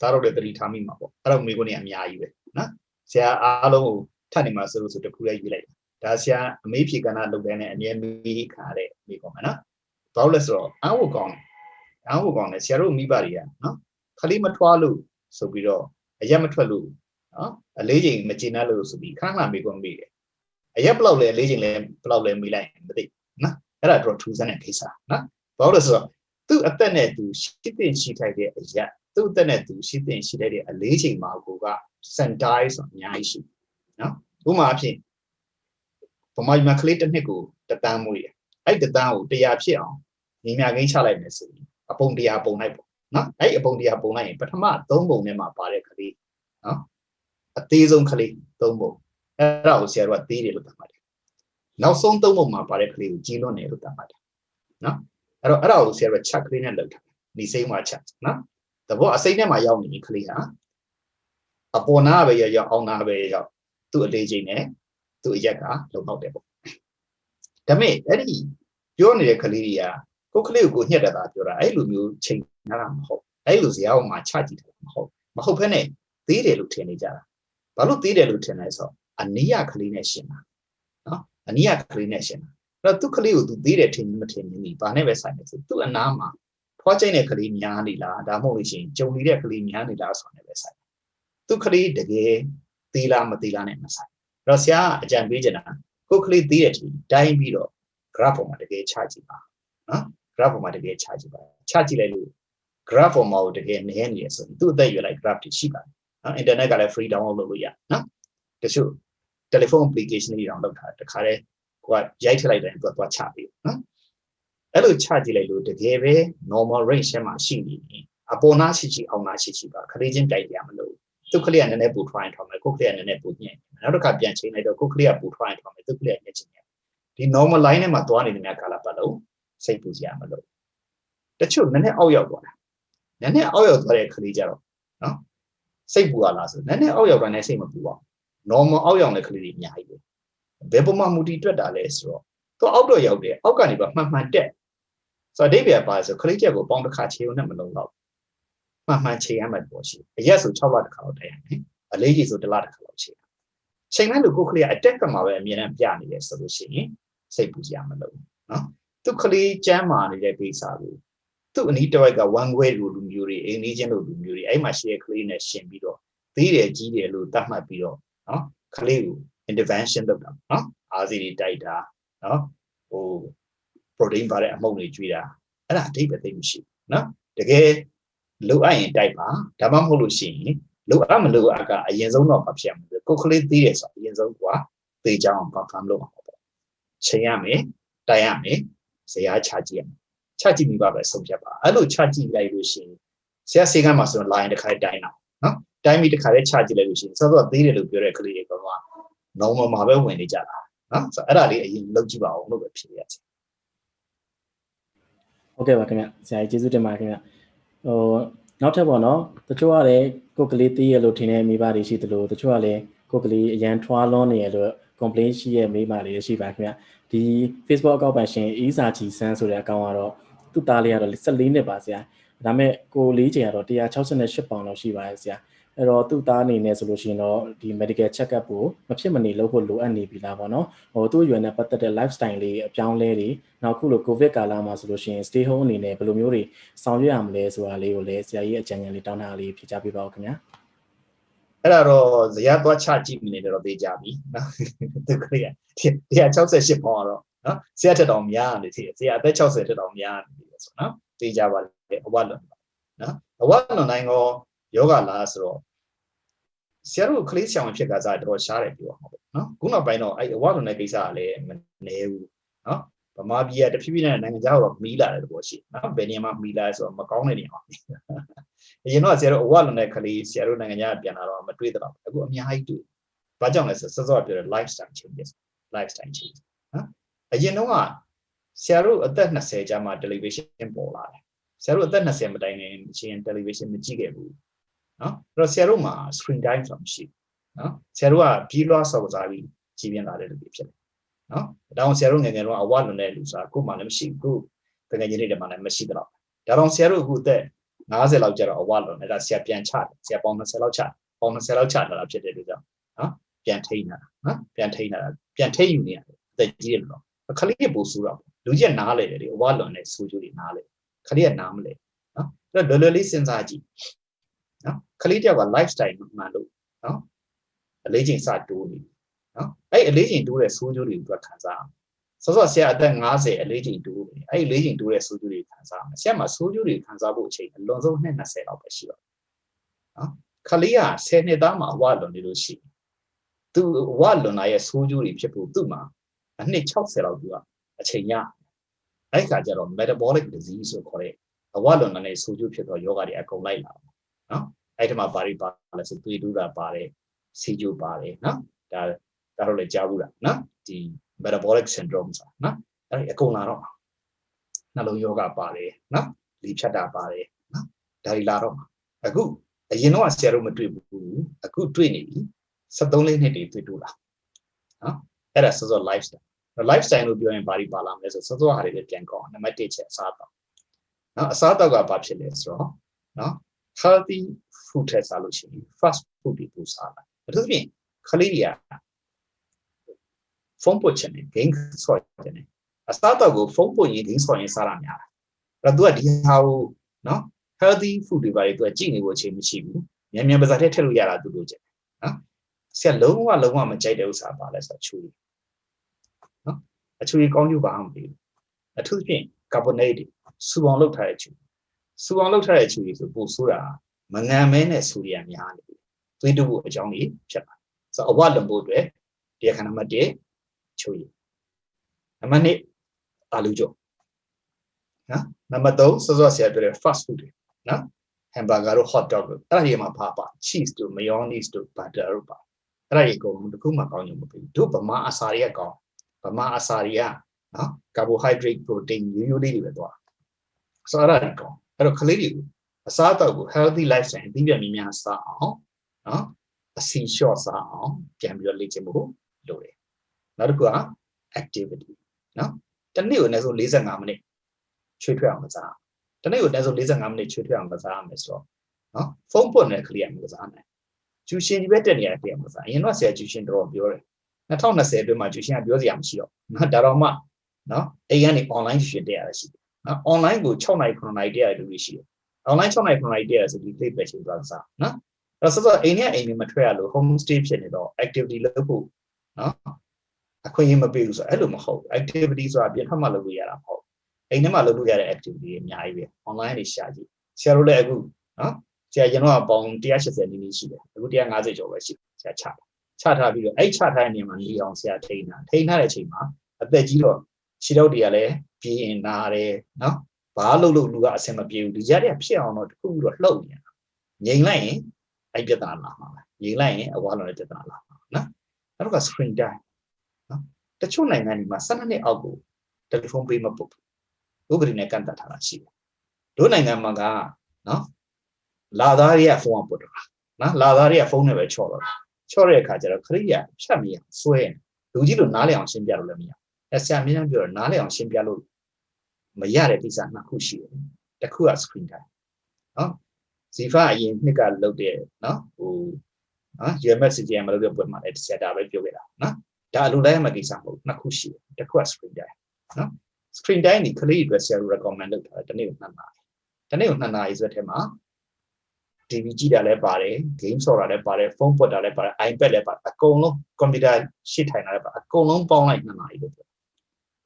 သားတော့လည်းတတိထားမိမှာပေါ့အဲ့တော့မိကုန်းနေအများကြီးပဲနော်ဆရာအားလုံးကိုထပ်နေမှာဆိုလို့ဆိုတခုလေးရွေးလိုက်ဒါဆရာအမေးဖြေကဏ္ဍလုပ်တဲ့နဲ့အမြဲမေးခါတဲ့မိကုန်းမယ်နော်ဘာလို့လဲဆိုတော့အာဝကောင်းအာဝကောင်းနဲ့ဆရာတို့မိဘတွေကနော်ခလေးမထွားလို့ဆိုပြီးတော့အရက်မထွက်လို့နော်အလေးချိန်မကျေနပ်လို့ဆိုပြီးခဏခဏမိကုန်းမိတယ်အရက်ဘလောက်လဲအလေးချိန်လဲဘလောက်လဲမိလိုက်မသိနော်အဲ့ဒါတော့ထူးဆန်းတဲ့ကိစ္စနော်ဘာလို့လဲဆိုတော့သူ့အသက်နဲ့သူရှိတဲ့ရှိထိုက်တဲ့အရက် သူ့အသက်နဲ့သူရှိတဲ့ရှိထိုက်တဲ့အလေးချိန်မှာကိုက centize ဆိုအများကြီးရှိနော်ဥပမာအဖြစ်ဗမာပြည်မှာကလေးတစ်နှစ်ကိုတတန်းမွေးတယ်အဲ့တတန်းကို100ဖြစ်အောင်ညီမြကိန်းချလိုက်မယ်ဆိုရင်အပုံ100ပုံလိုက်ပေါ့နော်အဲ့အပုံ100ပုံလိုက်ရင်ပထမ3ပုံထဲမှာပါတဲ့ကလေးနော်အသေးဆုံးကလေး3ပုံအဲ့ဒါကိုဆရာတို့ကသေးတယ်လို့သတ်မှတ်တယ်နောက်ဆုံး3ပုံမှာပါတဲ့ကလေးကိုကြီးလွန်းတယ်လို့သတ်မှတ်တယ်နော်အဲ့တော့အဲ့ဒါကိုဆရာတို့ချက်ကလေးနဲ့လောက်ထားနေစိမ့်မှာချက်နော် သဘောအစိမ့်ထဲမှာရောက်နေပြီကလေးဟာအပေါ်နာပဲရောက်အောင်နာပဲရောက်သူ့အလေးချိန်နဲ့သူ့အရက်ကလုံလောက်တယ်ပေါ့ဒါပေမဲ့အဲ့ဒီပြောနေတဲ့ကလေးတွေကကိုယ်ကလေးကိုညှက်တဲ့တာပြောတာအဲ့လိုမျိုးချိန်နာတာမဟုတ်အဲ့လိုဇာတ်အောင်မှာချကြည့်တယ်မဟုတ်မဟုတ်ဖ ೇನೆ သေးတယ်လို့ထင်နေကြတာဘာလို့သေးတယ်လို့ထင်လဲဆိုတော့အနိယကလေးနဲ့ရှင်တာနော်အနိယကလေးနဲ့ရှင်တာအဲ့တော့သူ့ကလေးကိုသူသေးတယ်ထင်မထင်ဘူးဘာနဲ့ပဲဆိုင်နေဆိုသူ့အနားမှာ ဖွားချိတ်တဲ့ကလေးများနေလားဒါမှမဟုတ်လို့ရှိရင်ကြုံနေတဲ့ကလေးများနေလားဆိုတာနဲ့ပဲဆိုင်သူ့ကလေးတကယ်သေးလားမသေးလားနဲ့မဆိုင်အဲ့တော့ဆရာအကြံပေးချင်တာကိုယ်ကလေးသေးတဲ့ทีတိုင်းပြီးတော့ graph ပေါ်မှာတကယ်ချကြည့်ပါနော် graph ပေါ်မှာတကယ်ချကြည့်ပါချကြည့်လိုက်လို့ graph ပေါ်မှာကိုတကယ်နည်းနေရဆိုရင်သူ့အသက်ရွယ်လိုက် graph တွေရှိပါတယ်နော် internet ကလည်း free download လုပ်လို့ရနော်တချို့ telephone application တွေတောင်လုပ်ထားတခါတည်းကိုကရိုက်ထည့်လိုက်တယ်သူကသွားချပြီးနော် အဲ့လိုချကြည့်လိုက်လို့တကယ်ပဲ normal range ထဲမှာရှိနေရင်အပေါ်နာရှိရှိအောင်နာရှိရှိပါခလေးချင်းတိုက်ရမလို့သူ့ကလေးကနည်းနည်းပူထွားရင်ထောင်းမယ်ကိုယ်ကလေးကနည်းနည်းပူညံ့နောက်တစ်ခါပြန်ချိန်လိုက်တော့ကိုယ်ကလေးကပူထွားရင်ထောင်းမယ်သူ့ကလေးကညံ့ချင်တယ်ဒီ normal line ထဲမှာသွားနေတဲ့များကာလပတ်လုံးစိတ်ပူစရာမလိုတချို့နည်းနည်းအောက်ရောက်သွားတာနည်းနည်းအောက်ရောက်သွားတဲ့ခလေးကြတော့နော်စိတ်ပူရလားဆိုနည်းနည်းအောက်ရောက်တာနဲ့စိတ်မပူပါဘူး normal အောက်ရောက်တဲ့ကလေးတွေအများကြီးပဲဘယ်ပုံမှန်မူတည်တွက်တာလဲဆိုတော့သူအောက်တော့ရောက်တယ်အောက်ကနေပါမှန်မှန်တက် ဆိုတော့အဓိပ္ပာယ်ပါဆိုခလေးချက်ကိုပေါင်းတစ်ခါခြေုံနဲ့မလုံးတော့မှန်မှန်ခြေရမယ်ပေါ့ရှိအရက်ဆို6လတစ်ခါတော့တက်ရမယ်အလေးကြီးဆိုတစ်လတစ်ခါတော့ခြေရချိန်လိုက်လို့ကိုခလေးကအတက်ကမှာပဲအမြဲတမ်းပြနေတယ်ဆိုလို့ရှိရင်စိတ်ပူစရာမလိုနော်သူခလေးကျမ်းမာနေတဲ့ကိစ္စကိုသူ့အနီးတစ်ဝိုက်က one way လူလူမျိုးတွေအိမ်နီးချင်းလူလူမျိုးတွေအဲ့မှာရှိတဲ့ကလေးနဲ့ရှင်ပြီးတော့သေးတယ်ကြီးတယ်လို့သတ်မှတ်ပြီးတော့နော်ကလေးကို intervention လုပ်တာနော်အာစီတွေတိုက်တာနော်ဟို protein ပါတဲ့အမှုန့်တွေကျွေးတာအဲ့ဒါအတိတ်ပဲသိမရှိဘူးနော်တကယ်လိုအပ်ရင်တိုက်ပါဒါမှမဟုတ်လို့ရှိရင်လိုအပ်မလိုအပ်ကအရင်ဆုံးတော့မဖြစ်ဘူးကိုကလေးသေးတယ်ဆိုအရင်ဆုံးကသေချောင်း confirm လုပ်အောင်ပေါ့ချိန်ရမယ်တိုက်ရမယ်ဇရာချကြည့်ရမယ်ချကြည့်ပြီးပါပဲဆုံးဖြတ်ပါအဲ့လိုချကြည့်လိုက်လို့ရှိရင်ဆရာစေကမှဆိုရင် line တစ်ခါတိုင်းတော့နော်တိုင်းပြီးတစ်ခါလေးချကြည့်လိုက်လို့ရှိရင်စောစောသေးတယ်လို့ပြောတဲ့ကလေးတွေကတော့ normal မှာပဲဝင်နေကြတာနော်ဆိုတော့အဲ့ဒါလေးအရင်လုပ်ကြည့်ပါအောင်လို့ပဲဖြေရစီ ဟုတ်ကဲ့ပါခင်ဗျဆရာကြီးကျေးဇူးတင်ပါတယ်ခင်ဗျဟိုနောက်ထပ်ပေါ့နော်တချို့ကလည်းကိုယ်ကလေးသေးရလို့ထင်တဲ့မိဘတွေရှိသလိုတချို့ကလည်းကိုယ်ကလေးအရန်ထွားလွန်နေရလို့ complaint ရှိရဲ့မိဘတွေရှိပါခင်ဗျဒီ Facebook အကောင့်ပိုင်ရှင်အီးစာချီဆန်းဆိုတဲ့အကောင့်ကတော့သူ့သားလေးကတော့14နှစ်ပါဆရာဒါမဲ့ကိုလေးချိန်ကတော့168ပေါင်လောက်ရှိပါတယ်ဆရာ အဲ့တော့သူ့သားအနေနဲ့ဆိုလို့ရှိရင်တော့ဒီ medical check up ကိုမဖြစ်မနေလုပ်ဖို့လိုအပ်နေပြီလားပေါ့နော်ဟိုသူ့ရွယ်နဲ့ပတ်သက်တဲ့ lifestyle လေးအပြောင်းလဲတွေနောက်ခုလို covid ကာလမှာဆိုလို့ရှိရင် stay home အနေနဲ့ဘယ်လိုမျိုးတွေဆောင်ရွက်ရမလဲဆိုတာလေးကိုလည်းဆရာကြီးအကြံဉာဏ်လေးတောင်းတာလေးဖြေချပေးပါဦးခင်ဗျာအဲ့ဒါတော့ဇရာသွားချကြည့်မိနေတယ်တော့သိကြပြီနော်သူကလေး168ပေါင်းတော့နော်ဆရာထက်တောင်များနေသေးတယ်ဆရာအသက်60ထက်တောင်များနေတယ်ဆိုနော်သိကြပါလေအဝတ်လွန်နော်အဝတ်လွန်တိုင်းကောယောဂလားဆိုတော့ ဆရာတို့ကလေးဆောင်ဖြစ်ကစားတော့ရှားတယ်ပြောမှာပေါ့နော်ခုနောက်ပိုင်းတော့အဲ့အဝလွန်တဲ့ကိစ္စကလည်းမနေဘူးနော်ဗမာပြည်ကတဖြည်းဖြည်းနဲ့နိုင်ငံခြားတော့မီးလာတဲ့သဘောရှိနော်ဘယ်နေရာမှာမီးလာဆိုတော့မကောင်းတဲ့နေရာမှာအရင်တော့ဆရာတို့အဝလွန်တဲ့ကလေးဆရာတို့နိုင်ငံခြားပြန်လာတော့မတွေ့တော့အခုအများကြီးတွေ့ဘာကြောင့်လဲဆိုစောစောပြောတဲ့ lifestyle changes lifestyle change နော်အရင်တော့ကဆရာတို့အသက်20ကျမှ television ပေါ်လာတယ်ဆရာတို့အသက်20မတိုင်ခင်ချင်း television မကြည့်ခဲ့ဘူး နော်အဲ့တော့ဆရာတို့မှာ screen time ဆိုတာမရှိဘူးနော်ဆရာတို့ကပြီးလွှားစော်စားပြီးကြည်ပြင်းလာတဲ့လူတွေဖြစ်တယ်နော်ဒါအောင်ဆရာတို့ငယ်ငယ်တော့အဝလွန်တဲ့လူစားကိုမှလည်းမရှိဘူးကိုတကယ်ကြီးတွေမှလည်းမရှိတော့ဒါတော့ဆရာတို့အခုအသက်90လောက်ကျတော့အဝလွန်တယ်ဒါဆရာပြန်ချတယ်ဆရာပေါင်း20လောက်ချပေါင်း20လောက်ချလာတာဖြစ်တဲ့အတွက်ကြောင့်နော်ပြန်ထိန်းတာနော်ပြန်ထိန်းတာပြန်ထိန်းယူနေရတယ်အသက်ကြီးတယ်လို့ခလေးပို့ဆူတော့လူကြီးကနားလေတယ်လေအဝလွန်တဲ့ဆူကြိုးတွေနားလေခလေးကနားမလဲနော်အဲ့တော့လွယ်လွယ်လေးစဉ်းစားကြည့် နော်ခလေးတယောက်က lifestyle မှန်လို့နော်အလေးချိန်စတိုးနေနော်အဲ့အလေးချိန်တိုးတဲ့ဆိုးကျိုးတွေကိုသူကခံစားအောင်စောစောဆရာအသက်50အလေးချိန်တိုးနေအဲ့အလေးချိန်တိုးတဲ့ဆိုးကျိုးတွေခံစားအောင်ဆရာမှာဆိုးကျိုးတွေခံစားဖို့အချိန်အလွန်ဆုံးနှစ်20လောက်ပဲရှိတော့နော်ခလေးက10နှစ်သားမှာဝလွန်နေလို့ရှိရင်သူဝလွန်လာရဲ့ဆိုးကျိုးတွေဖြစ်ဖို့သူ့မှာအနှစ်60လောက်သူကအချိန်ရအဲ့ခါကျတော့ metabolic disease ဆိုခေါ်တဲ့အဝလွန်တဲ့ဆိုးကျိုးဖြစ်သောယောဂတွေအကုန်လိုက်လာ နော်အဲ့ဒီမှာဘာတွေပါလဲဆိုသွေးတူးတာပါတယ်စီဂျိုပါတယ်နော်ဒါဒါတော့လည်းကြားဘူးလားနော်ဒီ metabolic syndrome ဆိုတာနော်အဲ့ဒီအကုန်လာတော့နှလုံးယောဂပါတယ်နော်လီဖြတ်တာပါတယ်နော်ဒါတွေလာတော့အခုအရင်တော့ဆရာတို့မတွေ့ဘူးအခုတွေ့နေပြီ73လေးနှစ်တွေတွေ့တူလားနော်အဲ့ဒါစောစော lifestyle lifestyle လို့ပြောရင်ဘာတွေပါလာမလဲဆိုစောစောဟာတွေလည်းပြန်ကောင်းနံပါတ်1ချက်အစားအသောက်နော်အစားအသောက်ကဘာဖြစ်လဲဆိုတော့နော် healthy food ထက်စားလို့ရှိရင် fast food တွေပိုစားလာအထူးသဖြင့်ခလေးတွေကဖုန်းပုတ်ချင်တယ် game ဆော့ချင်တယ်အစားအသောက်ကိုဖုန်းပုတ်ရင် game ဆော့ရင်စားရများတာအဲ့တော့ तू ကဒီဟာကိုနော် healthy food တွေပါလေ तू ကကြည့်နေဖို့အချိန်မရှိဘူးမြန်မြန်ပါစားထဲထည့်လို့ရတာသူတို့ကျင်နော်ဆရာလုံးဝလုံးဝမကြိုက်တဲ့ဥစ္စာပါလဲဆိုတော့ချူရီနော်အချူရီကောင်းကျိုးပါအောင်ပြီအထူးသဖြင့် carbonate တွေစူအောင်လုပ်ထားတဲ့ချူ စူအောင်လုပ်ထားတဲ့ချူရီဆိုပိုဆိုးတာမငံမဲနဲ့ဆူရီယာများနေပြီသွေးတူဖို့အကြောင်းကြီးဖြစ်လာဆိုတော့အဝလွန်ဖို့အတွက်တရားခဏနံပါတ်1ချူရီနံပါတ်2အာလူကြောနော်နံပါတ်3စောစောဆရာပြောတဲ့ fast food တွေနော် hamburger တို့ hot dog တို့အဲ့ဒါတွေမှာပါပါ cheese တို့ mayonnaise တို့ butter တို့ပါအဲ့ဒါတွေအကုန်လုံးတစ်ခုမှကောင်းကြမဖြစ်ဘူးတို့ဗမာအစာတွေကကောင်းဗမာအစာတွေကနော် carbohydrate protein ရိုးရိုးလေးတွေပဲသွားဆိုတော့အဲ့ဒါတွေကောင်း အဲ့တော့ကလေးတွေကိုအစားအသောက်ကို healthy lifestyle အပြီးပြများများစားအောင်နော်အစီလျှော့စားအောင်ပြန်ပြီးတော့လေ့ကျင့်ဖို့လိုတယ်နောက်တစ်ခုက activity နော်တစ်နေ့ကိုအနည်းဆုံး45မိနစ်ချွေးထွက်အောင်ကစားတနေ့ကိုအနည်းဆုံး45မိနစ်ချွေးထွက်အောင်ကစားရမယ်ဆိုတော့နော်ဖုန်းပွတ်နေတဲ့ကလေးကမကစားနိုင်ကျူရှင်ဒီဘက်တက်နေရတဲ့မကစားအရင်တော့ဆရာကျူရှင်တော်ပြောတယ်2020အတွင်းမှာကျူရှင်ကပြောစရာမရှိတော့နော်ဒါတော့မှနော်အိမ်ကနေ online ရှင်တက်ရတာရှိတယ် နော် online ကို6နိုင်9နိုင်တက်ရတဲ့လူတွေရှိတယ် online 6နိုင်9နိုင်တက်ရဆိုဒီ play ပဲရှင်သွားစားနော်အဲ့တော့ဆိုတော့အိမ်နဲ့အိမ်နဲ့မထွက်ရလို့ home stay ဖြစ်နေတော့ activity လုပ်ဖို့နော်အခွင့်အရေးမပေးဘူးဆိုတော့အဲ့လိုမဟုတ် activity ဆိုတာပြင်ထွက်မှလုပ်လို့ရတာမဟုတ်အိမ်ထဲမှာလုပ်လို့ရတဲ့ activity တွေအများကြီးပဲ online တွေရှာကြည့်ဆရာတို့လည်းအခုနော်ဆရာကျွန်တော်ကပေါင်း180နီးနီးရှိတယ်အခု150ကျော်ပဲရှိဆရာချတာချထားပြီးတော့အဲ့ချထားတဲ့နေရာမှာနေအောင်ဆရာထိန်းတာထိန်းထားတဲ့အချိန်မှာအသက်ကြီးတော့ခြေတော့တွေကလည်း ပြင်းနာတယ်နော်ဘာလို့လို့လူကအဆင်မပြေဘူးဒီကြားတွေကဖြစ်အောင်တော့တခုခုတော့လှုပ်နေတာငြိမ်လိုက်ရင်အဲ့ပြဿနာလာမှာပဲငြိမ်လိုက်ရင်အဝါလုံးတဲ့ပြဿနာလာမှာနော်အဲ့တော့က screen time နော်တချို့နိုင်ငံတွေမှာ12နှစ်အောက်ကိုတယ်လီဖုန်းပေးမပုတ်ဥပဒေနဲ့ကန့်သတ်ထားတာရှိတယ်တို့နိုင်ငံမှာကနော်လာသားတွေကဖုန်းကပုတ်တော့နော်လာသားတွေကဖုန်းနဲ့ပဲချော့တော့ချော့တဲ့အခါကျတော့ခရိယာဖြတ်မရဆွဲလူကြီးလို့နားလည်အောင်ရှင်းပြလို့လည်းမရ အဲဆရာမင်းပြောတော့နားလည်အောင်ရှင်းပြလို့မရတဲ့ကိစ္စနှစ်ခုရှိတယ်တစ်ခုက screen time နော်ဇီဖာအရင်နှစ်ကလုပ်တဲ့နော်ဟိုနော် UMS CGM လုပ်တဲ့ပွဲမှာလည်းဆရာဒါပဲပြောခဲ့တာနော်ဒါအလိုလိုက်ရမယ့်ကိစ္စမဟုတ်နှစ်ခုရှိတယ်တစ်ခုက screen time နော် screen time ဒီကလေးတွေဆရာတို့ recommend လုပ်ထားတယ်တနေ့ကို2နာရီတနေ့ကို2နာရီဆိုတဲ့ထဲမှာ TV ကြည့်တာလည်းပါတယ် game ဆော့တာလည်းပါတယ်ဖုန်းပွတ်တာလည်းပါတယ် iPad လည်းပါတယ်အကုန်လုံး computer ရှစ်ထိုင်တာလည်းပါအကုန်လုံးပေါင်းလိုက်2နာရီလို့ပြော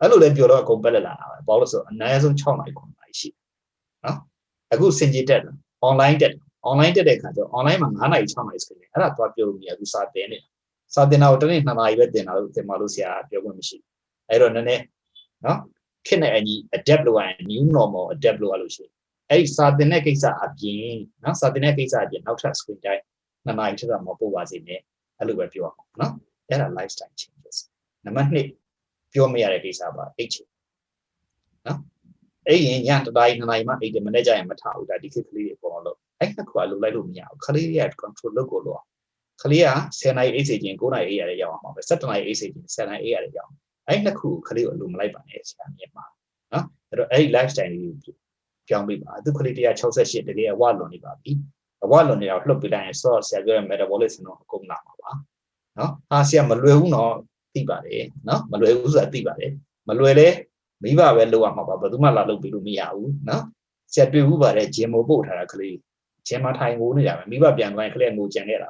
အဲ့လိုလည်းပြောတော့အကုန်ပက်လက်လာတာပဲဘာလို့ဆိုအနည်းဆုံး6နာရီ9နာရီရှိနော်အခုစင်ကြီးတက် online တက် online တက်တဲ့အခါကျတော့ online မှာ9နာရီ6နာရီစကနေအဲ့ဒါသွားပြောလို့မရဘူးစာသင်နေတာစာသင်တာကိုတစ်နေ့2နာရီပဲသင်တာလို့သင်ပါလို့ဆရာပြောခွင့်မရှိဘူးအဲ့တော့နည်းနည်းနော်ခေတ်နဲ့အညီ adapt လုပ်ရရင် new normal adapt လုပ်ရလို့ရှိရင်အဲ့ဒီစာသင်တဲ့ကိစ္စအပြင်နော်စာသင်တဲ့ကိစ္စအပြင်နောက်ထပ် screen time နှစ်နာရီထက်တော့မပို့ပါစေနဲ့အဲ့လိုပဲပြောအောင်နော်အဲ့ဒါ lifestyle changes နံပါတ်2 ပြောမရတဲ့ကိစ္စပါအိတ်ချင်နော်အဲ့ရင်ညတတိုင်းနှစ်နာရီမှအိတ်တယ်မနေ့ကျရင်မထားဘူးဒါဒီခေတ်ကလေးတွေပေါ်လို့အဲ့နှစ်ခုကလိုလိုက်လို့မရဘူးခလေးတွေက control လုပ်ကိုလို့ခလေးက10နာရီအိတ်စေခြင်း9နာရီအိတ်ရတယ်ရောက်အောင်ပါပဲ17နာရီအိတ်စေခြင်း10နာရီအိတ်ရတယ်ရောက်အောင်အဲ့နှစ်ခုခလေးကိုအလိုမလိုက်ပါနဲ့ဆရာမြင်ပါနော်အဲ့တော့အဲ့ဒီ lifestyle လေးကိုပြောင်းပေးပါသူခလေး168တကယ်အဝလွန်နေပါပြီအဝလွန်နေတော့လှုပ်ပြလိုက်ရင် source ဆရာပြောတဲ့ metabolism တော့အကုန်လာမှာပါနော်ဟာဆရာမလွယ်ဘူးနော် သိပါတယ်နော်မလွယ်ဘူးဆိုတာသိပါတယ်မလွယ်လဲမိဘပဲလုပ်ရမှာပါဘယ်သူမှလာလုပ်ပြီးလို့မရဘူးနော်ဆရာတွေ့ဘူးပါတယ်ဂျင်မိုပို့ထားတာကလေးဂျင်မထိုင်ငိုးနေတာပဲမိဘပြန်သွားရင်ကလေးငိုကြံခဲ့တာ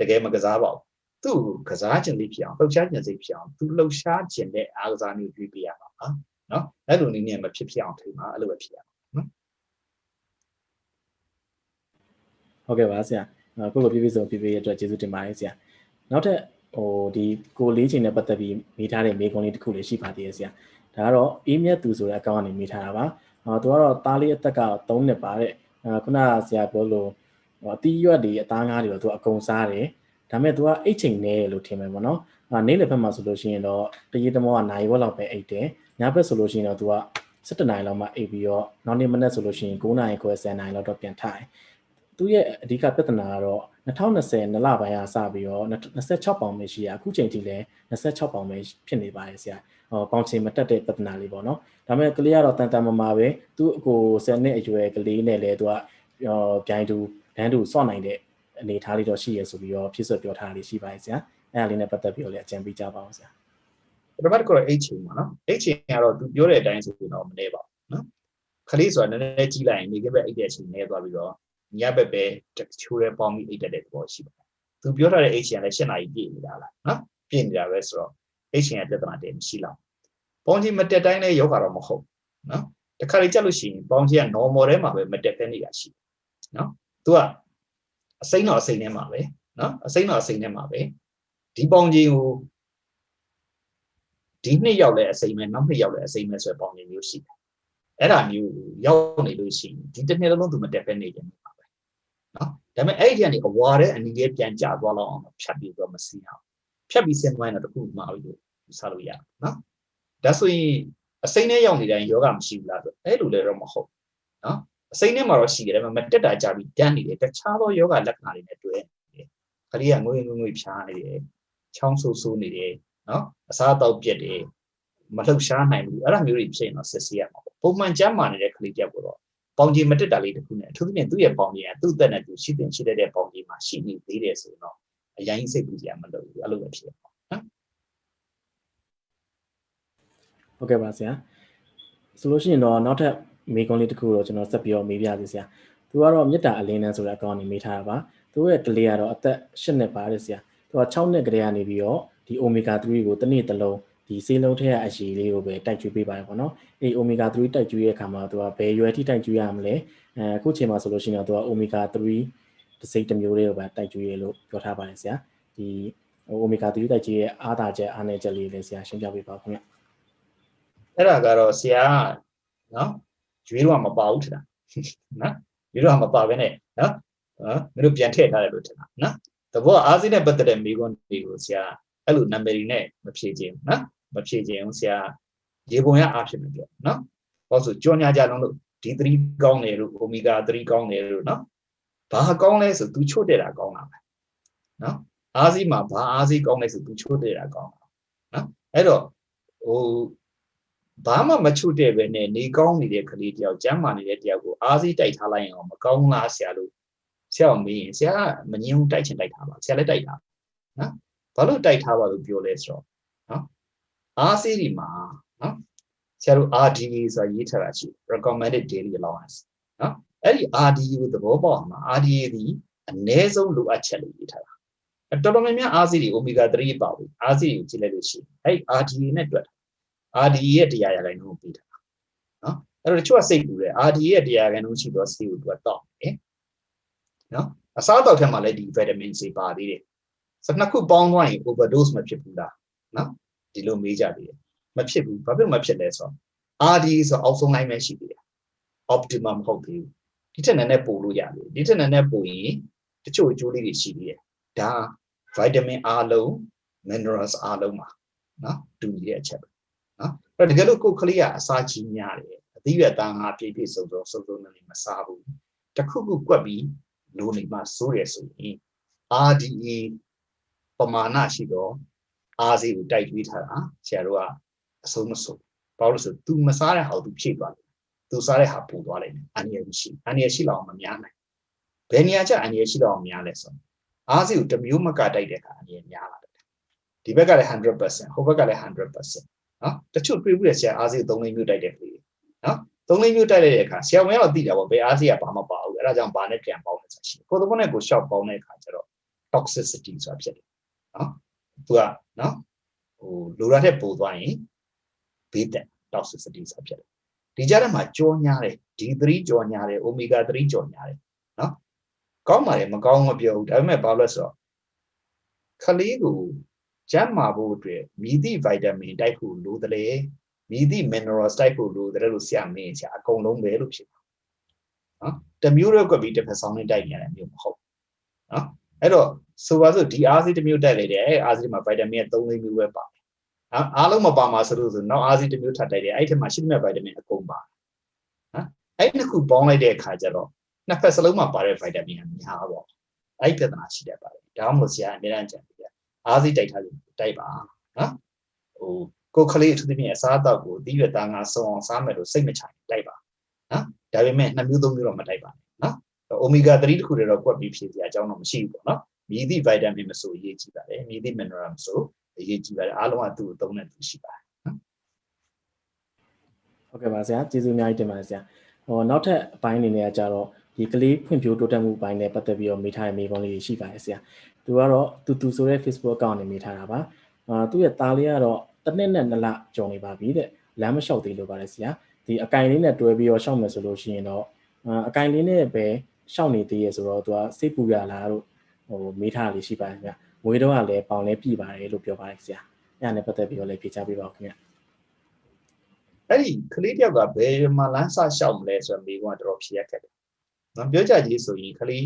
တကယ်မကစားပါဘူးသူ့ကစားခြင်းလေးဖြစ်အောင်လှုပ်ရှားခြင်းစိတ်ဖြစ်အောင်သူလှုပ်ရှားခြင်းတဲ့အားကစားမျိုးတွေးပြရမှာပါနော်အဲ့လိုနည်းနဲ့မဖြစ်ဖြစ်အောင်ထိမှာအဲ့လိုပဲဖြစ်ရမှာနော်ဟုတ်ကဲ့ပါဆရာကိုကိုပြပြဆိုပြပြရတဲ့အတွက်ကျေးဇူးတင်ပါတယ်ဆရာနောက်ထပ် ဟိုဒီကိုလေးချိန်နဲ့ပတ်သက်ပြီးမိထားတဲ့မေကွန်လေးတစ်ခုလေးရှိပါသေးတယ်ဆရာဒါကတော့အေးမြတ်သူဆိုတဲ့အကောင့်ကနေမိထားတာပါအော်သူကတော့သားလေးအသက်က3နှစ်ပါတဲ့ခုနကဆရာပြောလို့ဟိုအတီးရွက်တွေအသားငါးတွေတော့သူအကုန်စားတယ်ဒါပေမဲ့သူကအိတ်ချိန်နေလို့ထင်မယ်ပေါ့နော်အာနေ့လည်းဘက်မှာဆိုလို့ရှိရင်တော့တရေတမောကနိုင်ဝက်လောက်ပဲအိတ်တယ်ညဘက်ဆိုလို့ရှိရင်တော့သူက17နိုင်လောက်မှအိတ်ပြီးတော့နောက်နေ့မနေ့ဆိုလို့ရှိရင်9နိုင်ခွဲ10နိုင်လောက်တော့ပြန်ထိုင် သူ့ရဲ့အဓိကပြဿနာကတော့2020နလပိုင်းကစပြီးတော့26ပေါင်ပဲရှိရအခုချိန်ထိလည်း26ပေါင်ပဲဖြစ်နေပါတယ်ဆရာဟောပေါင်ချိန်မတက်တဲ့ပြဿနာလေးပေါ့နော်ဒါပေမဲ့ကလေးကတော့တန်တန်မမာပဲသူ့အကို10နှစ်အရွယ်ကလေးနဲ့လည်းသူကပြိုင်တူဒန်းတူစော့နိုင်တဲ့အနေထားလေးတော့ရှိရဆိုပြီးတော့ဖြစ်ဆွပြောထားလေးရှိပါတယ်ဆရာအဲ့ဒါလေးနဲ့ပတ်သက်ပြီးတော့လည်းအကြံပေးကြပါအောင်ဆရာပထမတစ်ခုတော့ H ချိန်ပါနော် H ချိန်ကတော့သူပြောတဲ့အတိုင်းဆိုရင်တော့မနေပါဘူးနော်ခလေးဆိုတာနည်းနည်းကြီးလိုက်ရင်နေကပဲအိတ်တဲ့အချိန်နေသွားပြီးတော့ ညဘက်ပဲချိုးရဲပေါင်းပြီးအိတ်တဲ့သဘောရှိပါတယ်သူပြောထားတဲ့ H ချိန်ကလည်း၈နာရီပြည့်နေတာလားနော်ပြည့်နေတာပဲဆိုတော့ H ချိန်ရဲ့ပြဿနာတည်းမရှိတော့ပေါင်းချင်းမတက်တိုင်းလည်းယောဂါတော့မဟုတ်နော်တခါလေကြက်လို့ရှိရင်ပေါင်းချင်းက normal ထဲမှာပဲမတက်ဖဲနေတာရှိနော်သူကအစိမ့်တော့အစိမ့်ထဲမှာပဲနော်အစိမ့်တော့အစိမ့်ထဲမှာပဲဒီပေါင်းချင်းကိုဒီနှစ်ရောက်လဲအစိမ့်မဲ့နောက်နှစ်ရောက်လဲအစိမ့်မဲ့ဆိုပေါင်းချင်းမျိုးရှိတယ်အဲ့ဒါမျိုးရောက်နေလို့ရှိရင်ဒီတစ်နှစ်လုံးသူမတက်ဖဲနေတယ်ပါပဲ နော်ဒါပေမဲ့အဲ့ဒီကနေအဝါတဲ့အနီးလေးပြန်ကျသွားလောက်အောင်ဖြတ်ပြီးတော့မစီအောင်ဖြတ်ပြီးစင်သွားရင်တော့တခုမှပြီးလို့စားလို့ရတယ်နော်ဒါဆိုရင်အစိမ့်နဲ့ရောက်နေတိုင်းယောဂမရှိဘူးလားဆိုအဲ့လိုလည်းတော့မဟုတ်နော်အစိမ့်နဲ့မှာတော့ရှိတယ်ဒါပေမဲ့တက်တာကြပြီးတန်းနေတယ်တခြားသောယောဂလက္ခဏာတွေနဲ့တွေ့နေတယ်ခလေးကငွေငွေငွေဖြားနေတယ်ချောင်းဆူဆူနေတယ်နော်အစားအသောက်ပြက်တယ်မလှုပ်ရှားနိုင်ဘူးအဲ့ဒါမျိုးတွေဖြစ်ရင်တော့စစ်ဆေးရမှာပေါ့ပုံမှန်ကျန်းမာနေတဲ့ကလေးတယောက်ကတော့ ပေါင်ကြီးမတက်တာလေးတခုနဲ့အထူးသဖြင့်သူ့ရဲ့ပေါင်ကြီးကသူ့သက်နဲ့သူရှိတင်ရှိတဲ့ပေါင်ကြီးမှာရှိနေသေးတယ်ဆိုတော့အရင်စိတ်ပူကြမလို့ဘူးအဲ့လိုပဲဖြစ်ပါနော်ဟုတ်ကဲ့ပါဆရာဆိုလို့ရှိရင်တော့နောက်ထပ်မေးခွန်းလေးတစ်ခုတော့ကျွန်တော်ဆက်ပြီးတော့မေးပြစီဆရာသူကတော့မေတ္တာအလင်းတန်းဆိုတဲ့အကောင့်နေမေးထားတာပါသူရဲ့ကလေးကတော့အသက်၈နှစ်ပါတယ်ဆရာသူက6နှစ်ကလေးကနေပြီးတော့ဒီ omega 3ကိုတစ်နေ့တစ်လုံး ဒီဆေးလုံးထဲကအရည်လေးကိုပဲတိုက်ကျွေးပေးပါတယ်ပေါ့နော်အဲ့ omega 3တိုက်ကျွေးရဲ့အခါမှာသူကဘယ်ရွယ်ထိတိုက်ကျွေးရမလဲအဲအခုချိန်မှာဆိုလို့ရှိရင်တော့သူက omega 3တစ်စိတ်တစ်မျိုးလေးကိုပဲတိုက်ကျွေးရလို့ပြောထားပါတယ်ဆရာဒီ omega 3တိုက်ကျွေးရဲ့အားသာချက်အားနည်းချက်လေးလည်းဆရာရှင်းပြပေးပါခင်ဗျအဲ့ဒါကတော့ဆရာနော်ကျွေးတော့မပါဘူးထင်တာနော်ကျွေးတော့မပါဘဲနဲ့နော်နော်မင်းတို့ပြန်ထည့်ထားတယ်လို့ထင်တာနော်တဘောအားစိနဲ့ပတ်သက်တဲ့မိကွန်းတွေကိုဆရာအဲ့လိုနံပါတ်တွေနဲ့မဖြည့်ခြင်းနော် မဖြည့်ခြင်းဆရာရေပုံရအားဖြစ်မပြောနော်ဟောဆိုကြောညာကြလုံးလို့ D3 ကောင်းတယ်လို့ omega 3ကောင်းတယ်လို့နော်ဘာကောင်းလဲဆို तू ချို့တဲ့တာကောင်းတာပဲနော်အားစီမှာဘာအားစီကောင်းလဲဆို तू ချို့တဲ့တာကောင်းတာနော်အဲ့တော့ဟိုဘာမှမချို့တဲ့ပဲနဲ့နေကောင်းနေတဲ့ကလေးတယောက်ကျမ်းမာနေတဲ့တယောက်ကိုအားစီတိုက်ထားလိုက်ရင်မကောင်းလားဆရာလို့ဆရာမေးရင်ဆရာမငြင်းတိုက်ချင်တိုက်ထားပါဆရာလည်းတိုက်တာနော်ဘာလို့တိုက်ထားပါလို့ပြောလဲဆိုတော့နော် အားစီဒီမှာနော်ဆရာတို့ RDA ဆိုတာရေးထားတာရှိ recommended daily allowance နော်အဲ့ဒီ RDA ကိုသဘောပေါက်အောင် RDA ဒီအနည်းဆုံးလိုအပ်ချက်လို့ရေးထားတာတော်တော်များများအားစီဒီ omega 3ပါဘူးအားစီကိုကြည့်လိုက်လို့ရှိရင်အဲ့ RDA နဲ့တွက် RDA ရဲ့တရားရတိုင်းကိုပြီးတာနော်အဲ့တော့တချို့ကစိတ်ပူတယ် RDA ရဲ့တရားရတိုင်းရှိတော့ဆေးကိုသူကတောက်တယ်နော်အစားအသောက်ထဲမှာလည်းဒီ vitamin C ပါသေးတယ်ဆိုနှစ်ခုပေါင်းသွားရင် overdose မဖြစ်ဘူးလားနော် ဒီလိုမေးကြသေးတယ်မဖြစ်ဘူးဘာဖြစ်မဖြစ်လဲဆိုတော့ RD ဆိုအောက်ဆုံးလိုက်ပဲရှိသေးတယ် optimum မဟုတ်သေးဘူးဒီထက်နည်းနည်းပို့လို့ရတယ်ဒီထက်နည်းနည်းပို့ရင်တချို့အကျိုးလေးတွေရှိသေးတယ်ဒါ vitamin အားလုံး minerals အားလုံးပါနော်တူညီတဲ့အချက်ပဲနော်အဲ့တော့တကယ်လို့ကိုယ်ကလေးကအစာကြီးများတယ်အသီးရွက်သားငါပြည့်ပြည့်စုံစုံစုံစုံနေမစားဘူးတခုခုကွက်ပြီးလိုနေမှစိုးရဆိုရင် RDA ပမာဏရှိတော့ အားစီကိုတိုက်တွေးထားတာဆရာတို့ကအဆုံးမဆုံးဘာလို့လဲဆို तू မစားတဲ့ဟာကို तू ဖြည့်သွားတယ် तू စားတဲ့ဟာပူသွားလိုက်တယ်အန်ရရှိအန်ရရှိလောက်မများနိုင်ဘယ်နေရာကျအန်ရရှိလောက်များလဲဆိုအားစီကိုတမျိုးမကတိုက်တဲ့အခါအန်ရများလာတယ်ဒီဘက်ကလည်း100%ဟိုဘက်ကလည်း100%နော်တချို့တွေးပြီးဆရာအားစီကို3လေးမျိုးတိုက်တဲ့ကလေးနော်သုံးလေးမျိုးတိုက်လိုက်တဲ့အခါဆရာဝန်ကတော့သိတာပေါ့ဘယ်အားစီကဘာမှပါဘူးအဲ့ဒါကြောင့်ဘာနဲ့ပြန်ပေါင်းလဲဆိုတာရှိကိုယ်သဘောနဲ့ကိုရှော့ပေါင်းတဲ့အခါကျတော့ toxicity ဆိုတာဖြစ်တယ်နော် သူကနော်ဟိုလိုရတဲ့ပို့သွားရင်ဘေးတက် toxicity ဆိုတာဖြစ်တယ်ဒီကြားထဲမှာကြောညာတယ် D3 ကြောညာတယ် omega 3ကြောညာတယ်နော်ကောင်းပါလေမကောင်းမပြောဘူးဒါပေမဲ့ဘာလို့လဲဆိုတော့ခလေးကိုကျန်းမာဖို့အတွက်မြည်သည့်ဗိုက်တာမင်တိုက်ဖို့လိုတယ်လေမြည်သည့် minerals တိုက်ဖို့လိုတယ်လို့ဆရာမင်းဆရာအကုန်လုံးပဲလို့ဖြစ်တာနော်တမျိုးတော့ကွက်ပြီးတစ်ဖက်ဆောင်နဲ့တိုက်နေရတယ်မျိုးမဟုတ်နော်အဲ့တော့ ဆိုပါစို့ဒီအားစီတစ်မျိုးတိုက်လိုက်တယ်အဲ့အားစီမှာဗိုက်တာမင်က3လေးမျိုးပဲပါတယ်နော်အားလုံးမပါမှာဆိုလို့ဆိုနောက်အားစီတစ်မျိုးထပ်တိုက်တယ်အဲ့ဒီမှာရှိတဲ့ဗိုက်တာမင်အကုန်ပါတယ်နော်အဲ့ဒီနှစ်ခုပေါင်းလိုက်တဲ့အခါကျတော့နှစ်ဖက်စလုံးမှာပါတဲ့ vitamin ကများပေါ့အဲ့ဒီပြဿနာရှိတတ်ပါတယ်ဒါမှမဟုတ်ဆရာအများကြီးကြံပြအားစိတိုက်ထားလို့တိုက်ပါနော်ဟိုကိုယ်ကလေးအထူးသဖြင့်အစားအသောက်ကိုတီးရသားငါစုံအောင်စားမယ်လို့စိတ်မချတိုက်ပါနော်ဒါပေမဲ့နှစ်မျိုးသုံးမျိုးတော့မတိုက်ပါနဲ့နော်အိုမီဂါ3တခုတည်းတော့ကွက်ပြီးဖြည့်စရာအကြောင်းတော့မရှိဘူးပေါ့နော် မြည်သည့် vitamin မဆိုအရေးကြီးပါတယ်မြည်သည့် mineral မဆိုအရေးကြီးပါတယ်အားလုံးကသူ့ကိုသုံးတဲ့သူရှိပါတယ်နော်ဟုတ်ကဲ့ပါဆရာကျေးဇူးအများကြီးတင်ပါတယ်ဆရာဟောနောက်ထပ်အပိုင်းအနေနဲ့ကကြတော့ဒီကလေးဖွံ့ဖြိုးတိုးတက်မှုအပိုင်းနဲ့ပတ်သက်ပြီးတော့မေးထားတဲ့မေးခွန်းလေးတွေရှိပါတယ်ဆရာသူကတော့တူတူဆိုတဲ့ Facebook account နဲ့မေးထားတာပါအာသူ့ရဲ့သားလေးကတော့တစ်နှစ်နဲ့နှစ်လကြုံနေပါပြီတဲ့လမ်းမလျှောက်သေးလို့ပါတယ်ဆရာဒီအကင်လေးနဲ့တွဲပြီးတော့ရှောက်မယ်ဆိုလို့ရှိရင်တော့အကင်လေးနဲ့ပဲရှောက်နေသေးရဆိုတော့သူကစိတ်ပူရလားလို့ ဟိုမေးထားတာလေးရှိပါတယ်ခင်ဗျမွေးတော့ကလည်းပေါင်လည်းပြည်ပါတယ်လို့ပြောပါတယ်ဆရာအဲ့ဒါနဲ့ပတ်သက်ပြီးတော့လည်းဖြေချပေးပါဦးခင်ဗျအဲ့ဒီကလေးတယောက်ကဘယ်မှာလမ်းစလျှောက်မလဲဆိုတော့မိကွန်းကတော့ဖြေရခဲ့တယ်။နော်ပြောကြကြီးဆိုရင်ကလေး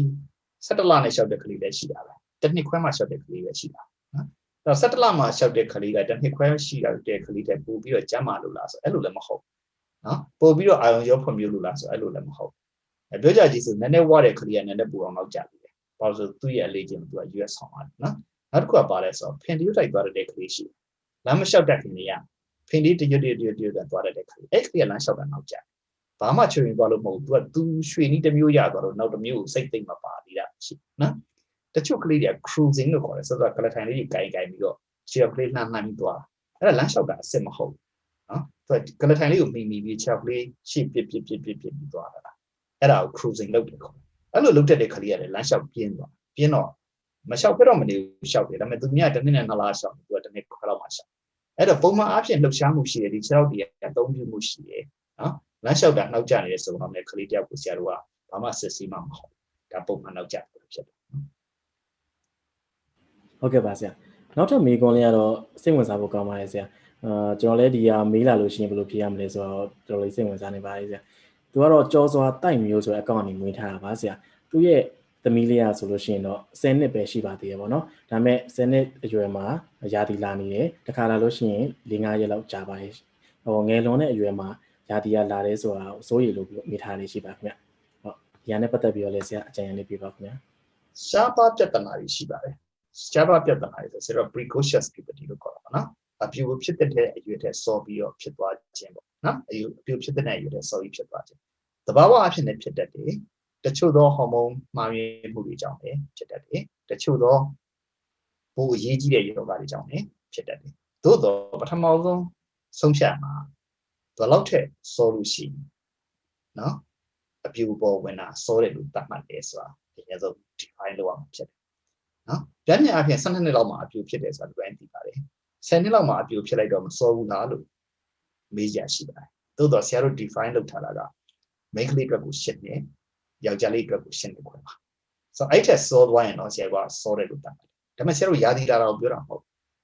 17လနဲ့လျှောက်တဲ့ကလေးလည်းရှိတာပဲ။တစ်နှစ်ခွဲမှလျှောက်တဲ့ကလေးပဲရှိတာ။နော်။အဲ့တော့17လမှလျှောက်တဲ့ကလေးကတစ်နှစ်ခွဲရှိတဲ့ကလေးတဲ့ပို့ပြီးတော့ကျမ်းမာလို့လားဆိုအဲ့လိုလည်းမဟုတ်။နော်။ပို့ပြီးတော့အာယုံရောဖွံ့ဖြိုးလို့လားဆိုအဲ့လိုလည်းမဟုတ်။အဲ့ပြောကြကြီးဆိုနည်းနည်းဝတဲ့ကလေးကနည်းနည်းပူအောင်နောက်ကြပြီလေ။ ဘာလို့ဆိုသူ့ရဲ့အလေးချင်းသူက US ဆောင်ပါတယ်နော်။နောက်တစ်ခုကပါလဲဆိုတော့ဖင်တီယိုတိုက်သွားတဲ့ကလေးရှိတယ်။လမ်းမလျှောက်တဲ့ကလေးကဖင်ဒီတရွတ်တရွတ်တရွတ်တရွတ်သွားတဲ့ခါအဲ့ကလေးကလမ်းလျှောက်တာနောက်ကျဘာမှချွေရင်သွားလို့မဟုတ်ဘူး तू က तू ရွှေနီးတစ်မျိုးရသွားတော့နောက်တစ်မျိုးကိုစိတ်သိမ့်မပါသေးတာရှိနော်တချို့ကလေးတွေက cruising လို့ခေါ်တယ်ဆိုတော့ကလထိုင်လေးကြီးကြိုင်ကြိုင်ပြီးတော့ခြေကလေးလှမ်းလှမ်းပြီးသွားအဲ့ဒါလမ်းလျှောက်တာအစ်စ်မဟုတ်နော်သူကကလထိုင်လေးကိုမိမိပြီးခြေကလေးရှေ့ပြစ်ပြစ်ပြစ်ပြစ်ပြစ်ပြီးသွားတာအဲ့ဒါကို cruising လုပ်တယ်ခေါ် အဲ့လိုလုပ်တတ်တဲ့ကလေးရတယ်လမ်းလျှောက်ပြင်းသွားပြင်းတော့မလျှောက်ပြတော့မနေဘူးလျှောက်တယ်ဒါပေမဲ့သူမြတ်တစ်နှစ်နဲ့နှစ်လလျှောက်သူကတစ်နှစ်ခွဲလောက်မှလျှောက်အဲ့တော့ပုံမှန်အားဖြင့်လှုပ်ရှားမှုရှိတယ်ဒီ6တည်းအသုံးပြုမှုရှိတယ်နော်လမ်းလျှောက်တာနောက်ကျနေတဲ့ဆိုတော့လည်းကလေးတယောက်ကိုဆရာတို့ကဘာမှစစ်ဆေးမှမဟုတ်ဒါပုံမှန်နောက်ကျတယ်ဖြစ်တယ်ဟုတ်ကဲ့ပါဆရာနောက်ထပ်မေးခွန်းလေးကတော့စိတ်ဝင်စားဖို့ကောင်းပါတယ်ဆရာအာကျွန်တော်လည်းဒီဟာမေးလာလို့ရှိရင်ဘယ်လိုဖြေရမလဲဆိုတော့တော်တော်လေးစိတ်ဝင်စားနေပါတယ်ဆရာ သူကတော့ကြောစွာတိုက်မျိုးဆိုတဲ့အကောင့်ကနေမွေးထားတာပါဆရာသူရဲ့သမီးလေးရဆိုလို့ရှိရင်တော့10နှစ်ပဲရှိပါသေးတယ်ပေါ့နော်ဒါပေမဲ့10နှစ်အရွယ်မှာယာတီလာနေတယ်တခါလာလို့ရှိရင်4-5ရက်လောက်ကြာပါရဲ့ဟိုငယ်လွန်တဲ့အရွယ်မှာယာတီကလာတယ်ဆိုတာကိုစိုးရိမ်လို့ပြီးမိထားလေးရှိပါခင်ဗျဟုတ်ဒီဟာနဲ့ပတ်သက်ပြီးတော့လည်းဆရာအကြံဉာဏ်လေးပြပါခင်ဗျရှားပါပြဿနာတွေရှိပါတယ်ရှားပါပြဿနာတွေဆိုတော့ precocious puberty လို့ခေါ်တာပါနော် အပြူဖြစ်တဲ့အရွယ်တဲ့စောပြီးတော့ဖြစ်သွားခြင်းပေါ့နော်အယူအပြူဖြစ်တဲ့အရွယ်တဲ့စောပြီးဖြစ်သွားခြင်းတဘာဝအဖြစ်နဲ့ဖြစ်တတ်တယ်တချို့သောဟော်မုန်းမှားယွင်းမှုတွေကြောင့်လည်းဖြစ်တတ်တယ်တချို့သောပိုအရေးကြီးတဲ့ယောဂတွေကြောင့်လည်းဖြစ်တတ်တယ်သို့တော့ပထမဆုံးဆုံးဖြတ်မှာဘယ်လောက်ထက်စောလို့ရှိရင်နော်အပြူပေါ်ဝင်တာစောတယ်လို့သတ်မှတ်တယ်ဆိုတာအရင်ဆုံး define လုပ်အောင်ဖြစ်တယ်နော်ပြညာအဖြစ်12နှစ်လောက်မှာအပြူဖြစ်တယ်ဆိုတာဒီပိုင်းသိပါတယ် 10နှစ်လောက်မှာအပြူဖြစ်လိုက်တော့မစောဘူးလားလို့မေးကြရှိပါတယ်သို့တော့ဆရာတို့ define လုပ်ထားတာက main ကလေးအတွက်ကိုရှင်းတယ်ယောက်ျားလေးအတွက်ကိုရှင်းတယ်ခွဲပါဆိုတော့အဲ့ထက်စောသွားရင်တော့ဆရာကစောတယ်လို့တတ်တယ်ဒါပေမဲ့ဆရာတို့ယာဒီလာတာကိုပြောတာမဟုတ်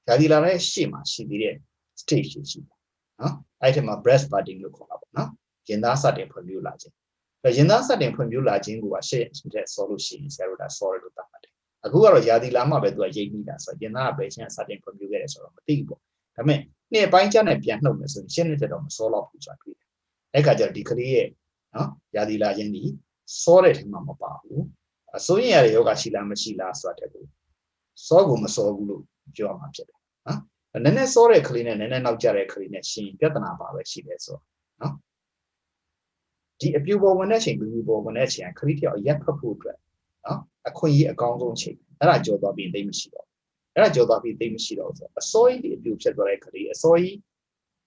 ယာဒီလာတဲ့ရှေ့မှာရှိသေးတဲ့ stage ရှိရှိတယ်နော်အဲ့ထက်မှာ breast budding လို့ခေါ်တာပေါ့နော်ရင်သားစတင်ဖွံ့ဖြိုးလာခြင်းအဲ့ရင်သားစတင်ဖွံ့ဖြိုးလာခြင်းကိုကရှေ့တဲ့စောလို့ရှိရင်ဆရာတို့ကစောတယ်လို့တတ်တယ် အခုကတော့ယာဒီလာမှပဲသူကရိပ်မိတာဆိုတော့ရင်သားကပဲချင်းစတင်ဖွံ့ဖြိုးခဲ့တယ်ဆိုတော့မသိဘူးပေါ့ဒါပေမဲ့နေ့ပိုင်းကျနဲ့ပြန်နှုတ်မယ်ဆိုရင်ရှင်းနေတဲ့တော့မစောတော့ဘူးဆိုတာတွေ့တယ်အဲ့ကကြတော့ဒီကလေးရဲ့နော်ယာဒီလာခြင်းဒီစောတဲ့ထဲမှာမပါဘူးအစိုးရရတဲ့ယောဂရှိလားမရှိလားဆိုတာတက်ဘူးစောကိုမစောဘူးလို့ပြောရမှာဖြစ်တယ်နော်နည်းနည်းစောတဲ့ကလေးနဲ့နည်းနည်းနောက်ကျတဲ့ကလေးနဲ့ရှင်ပြဿနာပါပဲရှိတယ်ဆိုတော့နော်ဒီအပြူပေါ်ဝင်တဲ့အချိန်ဘူးပေါ်ဝင်တဲ့အချိန်ကလေးတယောက်ရက်ဖတ်ဖို့အတွက်နော် အခွင့်အရေးအကောင်းဆုံးချိန်အဲ့ဒါကြော်သွားပြီးသိမရှိတော့အဲ့ဒါကြော်သွားပြီးသိမရှိတော့ဆိုအစိုးရဒီအပြူဖြစ်သွားတဲ့ကလေးအစိုးရ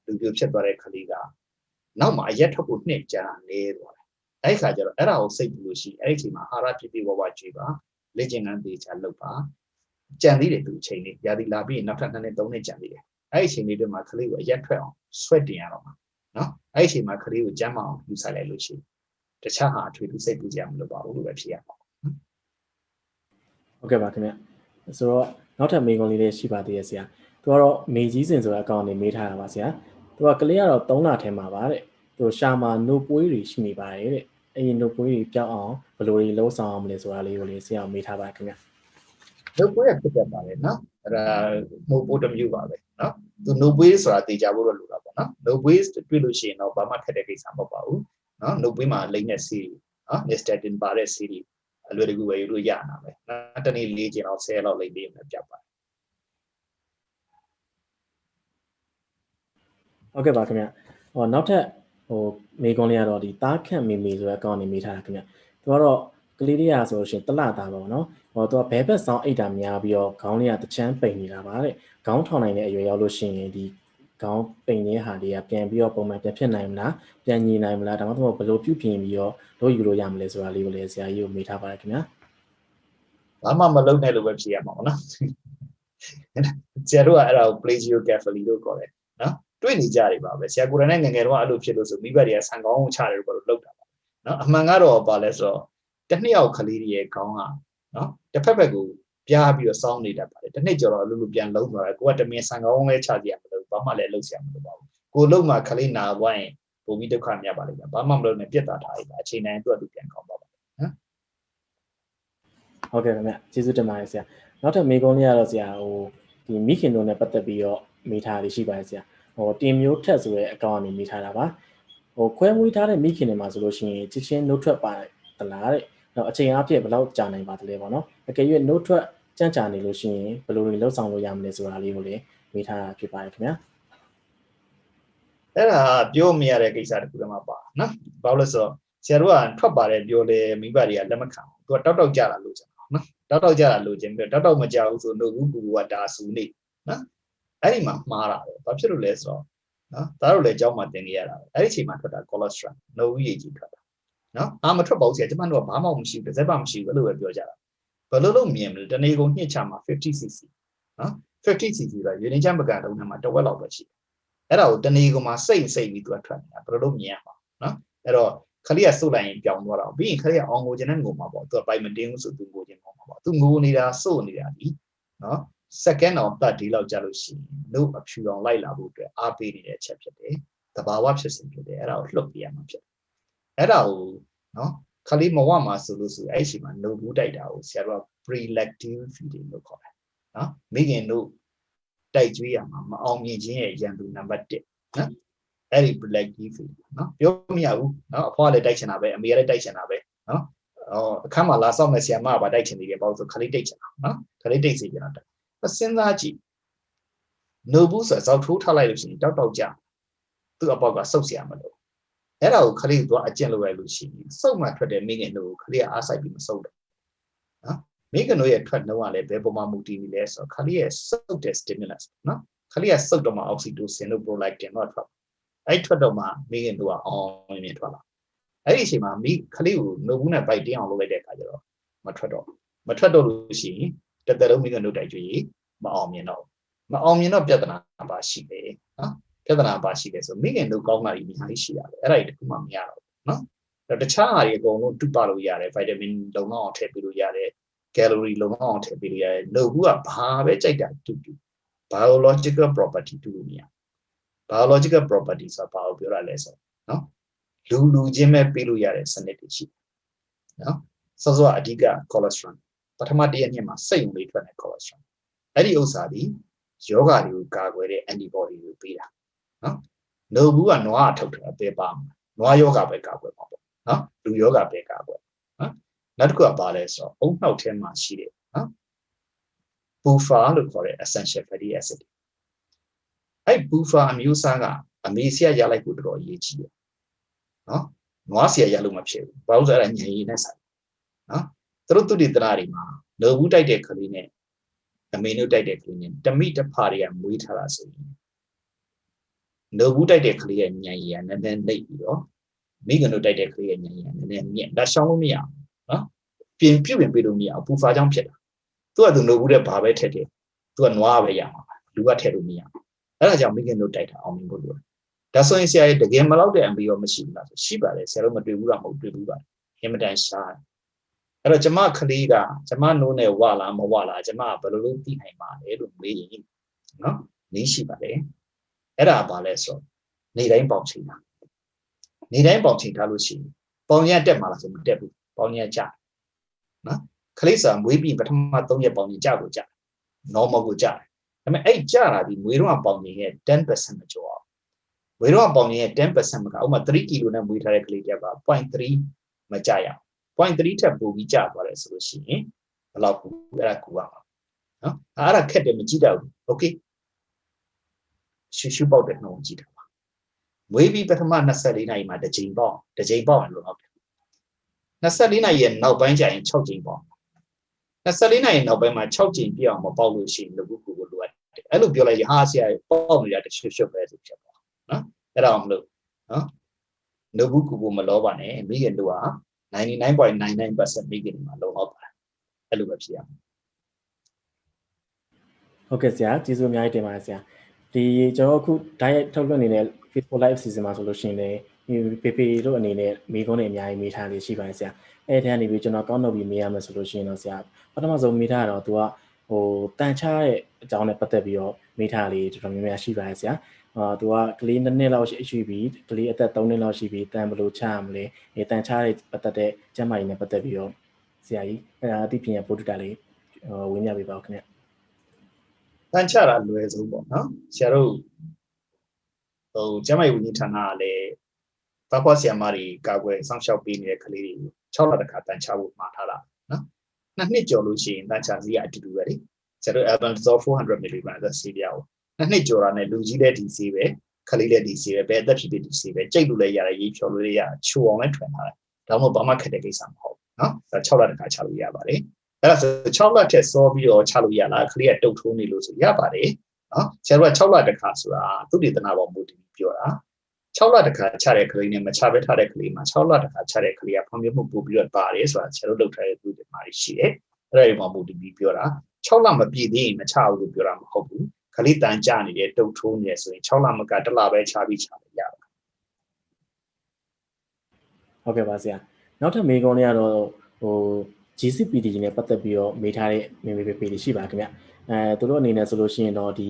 လူပြူဖြစ်သွားတဲ့ကလေးကနောက်မှာအရက်ထွက်ဖို့နှစ်ကြာနေသွားတယ်အဲ့ခါကျတော့အဲ့ဒါကိုစိတ်ပူလို့ရှိအဲ့ဒီအချိန်မှာအာဟာရပြည့်ပြည့်ဝဝကြွေးပါလေ့ကျင့်ခန်းသေးချာလုပ်ပါကြံသေးတယ်သူအချိန်လေးရာသီလာပြီးရင်နောက်ထပ်နှစ်နှစ်သုံးနှစ်ကြံသေးတယ်အဲ့ဒီအချိန်လေးတွေမှာကလေးကိုအရက်ထွက်အောင်ဆွဲတင်ရတော့မှာနော်အဲ့ဒီအချိန်မှာကလေးကိုကျမ်းမအောင်ယူဆိုင်လိုက်လို့ရှိရင်တခြားဟာအထွေထူးစိတ်ပူကြမလို့ပါဘူးလို့ပဲဖြစ်ရမှာ ဟုတ်ကဲ့ပါခင်ဗျဆိုတော့နောက်ထပ်မေးခွန်းလေးလေးရှိပါသေးရဲ့ဆရာသူကတော့မေကြီးစင်ဆိုတဲ့အကောင့်နေမေးထားတာပါဆရာသူကကလေးကတော့3လထဲမှာပါတဲ့သူရှာမှာနို့ပွေးတွေရှိနေပါတယ်တဲ့အဲ့ဒီနို့ပွေးတွေပြောင်းအောင်ဘယ်လိုတွေလုံးဆောင်အောင်မလဲဆိုတာလေးကိုလေးဆရာမေးထားပါခင်ဗျနှုတ်ပွေးရဖြစ်တတ်ပါလေနော်အဲ့ဒါနှုတ်ပိုးတစ်မျိုးပါပဲနော်သူနှုတ်ပွေးဆိုတာသိကြဖို့တော့လိုတာပေါ့နော်နှုတ်ပွေးတွေ့လို့ရှိရင်တော့ဘာမှခက်တဲ့ကိစ္စမဟုတ်ပါဘူးနော်နှုတ်ပွေးမှာလိမ့်တဲ့စီနော် nystatin ပါတဲ့ဆေးတွေ အလွယ်တကူဝယ်ယူလို့ရနာပဲနော်တနေ့၄ကျင်လောက်10လောက်လိမ့်ပေးမယ်ပြတ်ပါတယ်ဟုတ်ကဲ့ပါခင်ဗျဟောနောက်ထပ်ဟိုမေကွန်လေးကတော့ဒီတားခန့်မီမီဆိုတဲ့အကောင့်နေမိထားတာခင်ဗျသူကတော့ကလေးလေးရဆိုလို့ရှိရင်တလတာပါဘောနော်ဟောသူကဘဲဘက်ဆောင်အိတ်တာများပြီးတော့ခေါင်းလေးကတချမ်းပိန်နေတာပါတဲ့ခေါင်းထောင်နိုင်တဲ့အရွယ်ရောက်လို့ရှိရင်ဒီ ခေါင်းပိန်နေတဲ့ဟာတွေကပြန်ပြီးတော့ပုံမှန်ပြန်ဖြစ်နိုင်မလားပြန်ညီနိုင်မလားဒါမှမဟုတ်ဘယ်လိုပြုပြင်ပြီးတော့လို့ယူလို့ရမလဲဆိုတာလေးကိုလည်းဆရာကြီးကိုမေးထားပါတယ်ခင်ဗျာဘာမှမလုပ်နဲ့လို့ပဲဖြေရမှာပေါ့နော်ဆရာတို့ကအဲ့ဒါကို plagio carefully လို့ခေါ်တယ်နော်တွေ့နေကြတယ်ပါပဲဆရာကိုယ်တိုင်နဲ့ငယ်ငယ်တော့အဲ့လိုဖြစ်လို့ဆိုမိဘတွေကဆန်ကောင်းကိုချတယ်လို့လောက်တာပါနော်အမှန်ကတော့ဘာလဲဆိုတော့တစ်နှစ်ယောက်ကလေးတွေရဲ့ခေါင်းကနော်တစ်ဖက်ဖက်ကို ပြားပြီးတော့စောင်းနေတတ်ပါတယ်တစ်နှစ်ကျော်တော့အလိုလိုပြန်လုံးသွားတယ်ကိုကတမင်ဆန်ကောင်းလေးချကြရမလို့ဘာမှလည်းလုံးဆရာမလိုပါဘူးကိုလုံးမှာခလေးနာသွားရင်ပုံပြီးဒုက္ခမြတ်ပါလိမ့်မယ်ဘာမှမလုပ်နဲ့ပြတ်တာထားလိုက်ပါအချိန်တိုင်းသူ့အတူပြန်ကောင်းပါပါဟုတ်ကဲ့ခင်ဗျကျေးဇူးတင်ပါတယ်ဆရာနောက်ထပ်မေးခွန်းလေးကတော့ဆရာဟိုဒီမိခင်တို့နဲ့ပတ်သက်ပြီးတော့မေးထားလေးရှိပါတယ်ဆရာဟိုတင်မျိုးထက်ဆိုတဲ့အကောင့်ကနေမေးထားတာပါဟိုခွဲမွေးထားတဲ့မိခင်တွေမှာဆိုလို့ရှိရင်ချစ်ချင်းနှုတ်ထွက်ပါတလားတဲ့တော့အချိန်အပြည့်ဘယ်လောက်ကြာနိုင်ပါသလဲပေါ့နော်အကယ်၍နှုတ်ထွက် ကြန့်ကြာနေလို့ရှိရင်ဘယ်လိုတွေလှုပ်ဆောင်လို့ရမလဲဆိုတာလေးကိုလည်းမေးထားတာဖြစ်ပါတယ်ခင်ဗျာအဲ့ဒါပြောမရတဲ့ကိစ္စတခုတည်းမှာပါနော်ဘာလို့လဲဆိုတော့ဆရာတို့ကထွက်ပါတယ်ပြောလေမိဘတွေကလက်မခံဘူးသူကတောက်တောက်ကြတာလို့ကျွန်တော်နော်တောက်တောက်ကြတာလို့ခြင်းပြီးတောက်တောက်မကြဘူးဆိုတော့ဘူးကူကဒါဆူနေနော်အဲ့ဒီမှာမှားတာပဲဘာဖြစ်လို့လဲဆိုတော့နော်သားတို့လည်းအကြောင်းမှတင်နေရတာပဲအဲ့ဒီအချိန်မှာထွက်တာ cholesterol နှုတ်ရည်ကြီးထွက်တာနော်အာမထွက်ပါဘူးဆရာကျွန်မတို့ကဘာမှမရှိဘူးတစ်စက်မှမရှိဘူးအဲ့လိုပဲပြောကြတာ ဘယ်လိုလုပ်မြင်မလဲတနေ့ကုန်ညှစ်ချမှာ 50cc နော် 50cc ကရေနေချမ်းပကံတုံးထဲမှာတစ်ဝက်လောက်ပဲရှိတယ်အဲ့ဒါကိုတနေ့ကုန်မှာစိတ်စိတ်ပြီးသူကထွက်နေတာဘယ်လိုလုပ်မြင်ရမှာနော်အဲ့တော့ခလေးကစုတ်လိုက်ရင်ပြောင်းသွားတာပြီးရင်ခလေးကအောင်ငိုခြင်းနဲ့ငိုမှာပေါ့သူကပိုင်မတင်းဘူးဆိုသူငိုခြင်းငိုမှာပေါ့သူငိုနေတာစုတ်နေတာဒီနော် second or third day လောက်ကြာလို့ရှိရင်နှုတ်အဖြူအောင်လိုက်လာဖို့အတွက်အားပေးနေတဲ့အချက်ဖြစ်တယ်။တဘာဝဖြစ်စဉ်ဖြစ်တယ်အဲ့ဒါကိုလှုပ်ပြရမှာဖြစ်တယ်။အဲ့ဒါကိုနော် ခလေးမဝမှာဆိုလို့ဆိုအဲ့ဒီမှာနှုတ်ဘူးတိုက်တာကိုဆရာတို့က prelective feeding လို့ခေါ်တယ်နော်မိခင်တို့တိုက်ကြွေးရမှာမအောင်မြင်ခြင်းရဲ့ရန်သူနံပါတ်1နော်အဲ့ဒီ prelective feeding နော်ပြောမရဘူးနော်အဖွားလည်းတိုက်ချင်တာပဲအမေလည်းတိုက်ချင်တာပဲနော်အော်အခမ်းမှာလာဆောင်မဲ့ဆရာမကပါတိုက်ချင်နေတယ်ပေါ့ဆိုခလေးတိုက်ချင်တာနော်ခလေးတိုက်စီချင်တာအစဉ်းစားကြည့်နှုတ်ဘူးဆိုတော့ဇောက်ထိုးထားလိုက်လို့ရှိရင်တောက်တောက်ကြသူ့အပေါက်ကစုပ်ဆရာမလို့ အဲ့ဒါကိုခလေးကအကျင့်လုပ်ရလို့ရှိရင်စုပ်မှထွက်တဲ့မိခင်တို့ကိုခလေးကအားဆိုင်ပြီးမစုပ်တော့နော်မိခင်တို့ရဲ့ထွက်နှုံးကလည်းဘယ်ပုံမှမူတည်နေလဲဆိုတော့ခလေးရဲ့စုပ်တဲ့ stimulus နော်ခလေးကစုပ်တော့မှ oxytocin တို့ prolactin တို့ထွက်အဲ့ထွက်တော့မှမိခင်တို့ကအောင်မြင်ထွက်လာအဲ့ဒီအချိန်မှာမိခလေးကိုနှုတ်ဘူးနဲ့ဗိုက်တင်းအောင်လုပ်လိုက်တဲ့အခါကျတော့မထွက်တော့မထွက်တော့လို့ရှိရင်တသက်လုံးမိခင်တို့တိုက်ကြွေးမအောင်မြင်တော့မအောင်မြင်တော့ပြဿနာပါရှိတယ်နော် ပြဿနာပါရှိတယ်ဆိုမိခင်တို့ကောင်းတာကြီးအများကြီးရှိရတယ်အဲ့ဒါကြီးတခုမှမရတော့ဘူးနော်အဲ့တခြားဟာတွေအကုန်လုံးတူပါလို့ရတယ်ဗိုက်တာမင်လုံလောက်အောင်ထည့်ပေးလို့ရတယ်ကယ်လိုရီလုံလောက်အောင်ထည့်ပေးလို့ရတယ်နှုတ်ဘူးကဘာပဲကြိုက်တာတူတူ biological property တူလို့မရ biological property ဆိုတာဘာကိုပြောရလဲဆိုနော်လူလူချင်းပဲပေးလို့ရတဲ့စနစ်တွေရှိတယ်နော်စောစောအဓိက cholesterol ပထမတရက်နှစ်မှာစိတ်ဝင်လေးထွက်တဲ့ cholesterol အဲ့ဒီဥစ္စာဒီယောဂတွေကိုကာကွယ်တဲ့ antibody ကိုပေးတာ နော်နှုတ်ဘူးကနွားအထုတ်တယ်ပဲပါမှာနွားယောဂပဲကာကွယ်မှာပေါ့နော်လူယောဂပဲကာကွယ်နော်နောက်တစ်ခုကဘာလဲဆိုတော့အုံနှောက်ထဲမှာရှိတယ်နော် buffer လို့ခေါ်တဲ့ essential fatty acid အဲ့ buffer အမျိုးအစားကအမေဆီယရလိုက်ဖို့တော်တော်အရေးကြီးတယ်နော်နွားဆီယရလို့မဖြစ်ဘူးဘာလို့ဆိုအဲ့ဒါညင်ရည်နဲ့ဆိုင်နော်သူတို့သူတည်တရာတွေမှာလောဘူးတိုက်တဲ့ကလေးနဲ့အမေနုတိုက်တဲ့ကလေးနဲ့တမိတဖာတွေကမွေးထားတာဆိုရင် လောဘူးတိုက်တဲ့ကလေးရဲ့ညံရည်ကနည်းနည်းနှိပ်ပြီးတော့မိကနုတိုက်တဲ့ကလေးရဲ့ညံရည်ကနည်းနည်းမြင့်ဒါရှောင်းလို့မရဘူးနော်ပြင်ပြုတ်ပြင်ပေးလို့မရဘူးပူဖာကြောင့်ဖြစ်တာသူကသူလောဘူးတဲ့ဘာပဲထက်တယ်သူကနွားပဲရမှာလူကထည့်လို့မရဘူးအဲ့ဒါကြောင့်မိကနုတိုက်တာအောင်မြင်ဖို့လိုတယ်ဒါဆိုရင်ဆရာရဲ့တကယ်မလောက်တဲ့ MB ရောမရှိဘူးလားဆိုရှိပါတယ်ဆရာတို့မတွေ့ဘူးလားမဟုတ်တွေ့ဘူးပါအင်မတန်ရှားအဲ့တော့ကျမကလေးကကျမနိုးနဲ့ဝလာမဝလာကျမဘယ်လိုလုပ်သိနိုင်ပါလဲလို့မေးရင်နော်နီးရှိပါတယ် အဲ့ဒါဘာလဲဆိုနေတိုင်းပေါင်ချိန်တာနေတိုင်းပေါင်ချိန်ထားလို့ရှိရင်ပေါင်ရတက်မှာလားဆိုမတက်ဘူးပေါင်ရကြနော်ခလေးစာမွေးပြီးပထမ3ရက်ပေါင်ရကြကိုကြ normal ကိုကြတယ်ဒါပေမဲ့အဲ့ကြတာဒီမွေးတော့ပေါင်ရရဲ့10%မကျော်အောင်မွေးတော့ပေါင်ရရဲ့10%မကဥပမာ3ကီလိုနဲ့မွေးထားတဲ့ကလေးတယောက်က0.3မကြရအောင် point 3ထက်ပိုပြီးကြသွားတယ်ဆိုလို့ရှိရင်ဘယ်လောက်ကူအဲ့ဒါကူရမှာနော်အဲ့ဒါခက်တယ်မကြည့်တော့ဘူး okay ရှူရှူပေါက်တဲ့နှုံးကြည့်တာပါမွေးပြီးပထမ24နာရီမှာတစ်ချိန်ပေါက်တစ်ချိန်ပေါက်ရင်လို့ဟုတ်တယ်24နာရီရဲ့နောက်ပိုင်းကျရင်6ချိန်ပေါက်24နာရီနောက်ပိုင်းမှာ6ချိန်ပြအောင်မပေါက်လို့ရှိရင်လူကူကိုလိုအပ်တယ်အဲ့လိုပြောလိုက်ရင်ဟာဆရာပေါက်နေတာတစ်ရှုပ်ရှုပ်ပဲဆိုဖြစ်သွားနော်အဲ့ဒါအောင်မလို့နော်လူကူကိုမလောပါနဲ့မိခင်တို့က99.99%မိခင်တွေမှာလုံလောက်ပါတယ်အဲ့လိုပဲဖြစ်ရမှာဟုတ်ကဲ့ဆရာကျေးဇူးအများကြီးတင်ပါတယ်ဆရာ ဒီကျွန်တော်အခု diet ထုတ်လွှင့်နေတဲ့ Facebook live season မှာဆိုလို့ရှိရင်လည်းပေပေတို့အနေနဲ့မိကုန်းတွေအများကြီးမေးထားလေးရှိပါတယ်ဆရာအဲ့ဒီကနေပြီးကျွန်တော်ကောက်နှုတ်ပြီးမေးရမယ်ဆိုလို့ရှိရင်တော့ဆရာပထမဆုံးမေးထားတော့သူကဟိုတန်ချတဲ့အကြောင်းနဲ့ပတ်သက်ပြီးတော့မေးထားလေးတော်တော်များများရှိပါတယ်ဆရာအာသူကကလေးနှစ်နှစ်လောက်ရှိပြီကလေးအသက်3နှစ်လောက်ရှိပြီတန်ဘလို့ချရမလဲအဲတန်ချတဲ့ပတ်သက်တဲ့ကျန်းမာရေးနဲ့ပတ်သက်ပြီးတော့ဆရာကြီးအဲ့ဒါအသိပညာပို့တူတာလေးဝင်းပြပေးပါဦးခင်ဗျ တန်ချတာလွယ်ဆုံးပေါ့နော်ဆရာတို့ဟိုကျမကြီးဝန်ကြီးဌာနကလည်းဘာပွားဆရာမတွေကာကွယ်စောင့်ရှောက်ပေးနေတဲ့ကလေးတွေကို6လတခါတန်ချဖို့မှာထားတာနော်နှစ်နှစ်ကျော်လို့ရှိရင်တန်ချစီကအတူတူပဲလေဆရာတို့ albendazole 400 mg သက်စီပြာကိုနှစ်နှစ်ကျော်တာနဲ့လူကြီးလည်းဒီစီပဲကလေးလည်းဒီစီပဲဘယ်အသက်ဖြစ်ဖြစ်ဒီစီပဲကြိတ်လို့လည်းရတယ်ရေးဖြော်လို့လည်းရချိုအောင်လည်းထွင်ထားတယ်ဒါမှမဟုတ်ဘာမှခက်တဲ့ကိစ္စမဟုတ်ဘူးနော်ဒါ6လတခါချလို့ရပါတယ် အဲ့ဒါဆို6လထက်စောပြီးတော့ချလို့ရလားကလေးကတုတ်ထိုးနေလို့ဆိုရပါတယ်နော်ဆရာတို့က6လတခါဆိုတာသူတည်တနာပေါ်မူတည်ပြောတာ6လတခါချတဲ့ကလေးနဲ့မချဘဲထားတဲ့ကလေးမှာ6လတခါချတဲ့ကလေးကဖွံ့ဖြိုးမှုပို့ပြီးတော့ပါတယ်ဆိုတာဆရာတို့လုပ်ထားတဲ့သူတွေမှာရှိတယ်အဲ့ဒါတွေမှာမူတည်ပြီးပြောတာ6လမပြည့်သေးရင်မချဘူးလို့ပြောတာမဟုတ်ဘူးကလေးတန်ကြနေတဲ့တုတ်ထိုးနေဆိုရင်6လမကတစ်လပဲချပြီးချလို့ရပါဟုတ်ကဲ့ပါဆရာနောက်ထပ်မေးခွန်းလေးကတော့ဟို GCPD နဲ့ပတ်သက်ပြီးတော့မေးထားတဲ့မေမေပေပေတွေရှိပါခင်ဗျအဲသူတို့အနေနဲ့ဆိုလို့ရှိရင်တော့ဒီ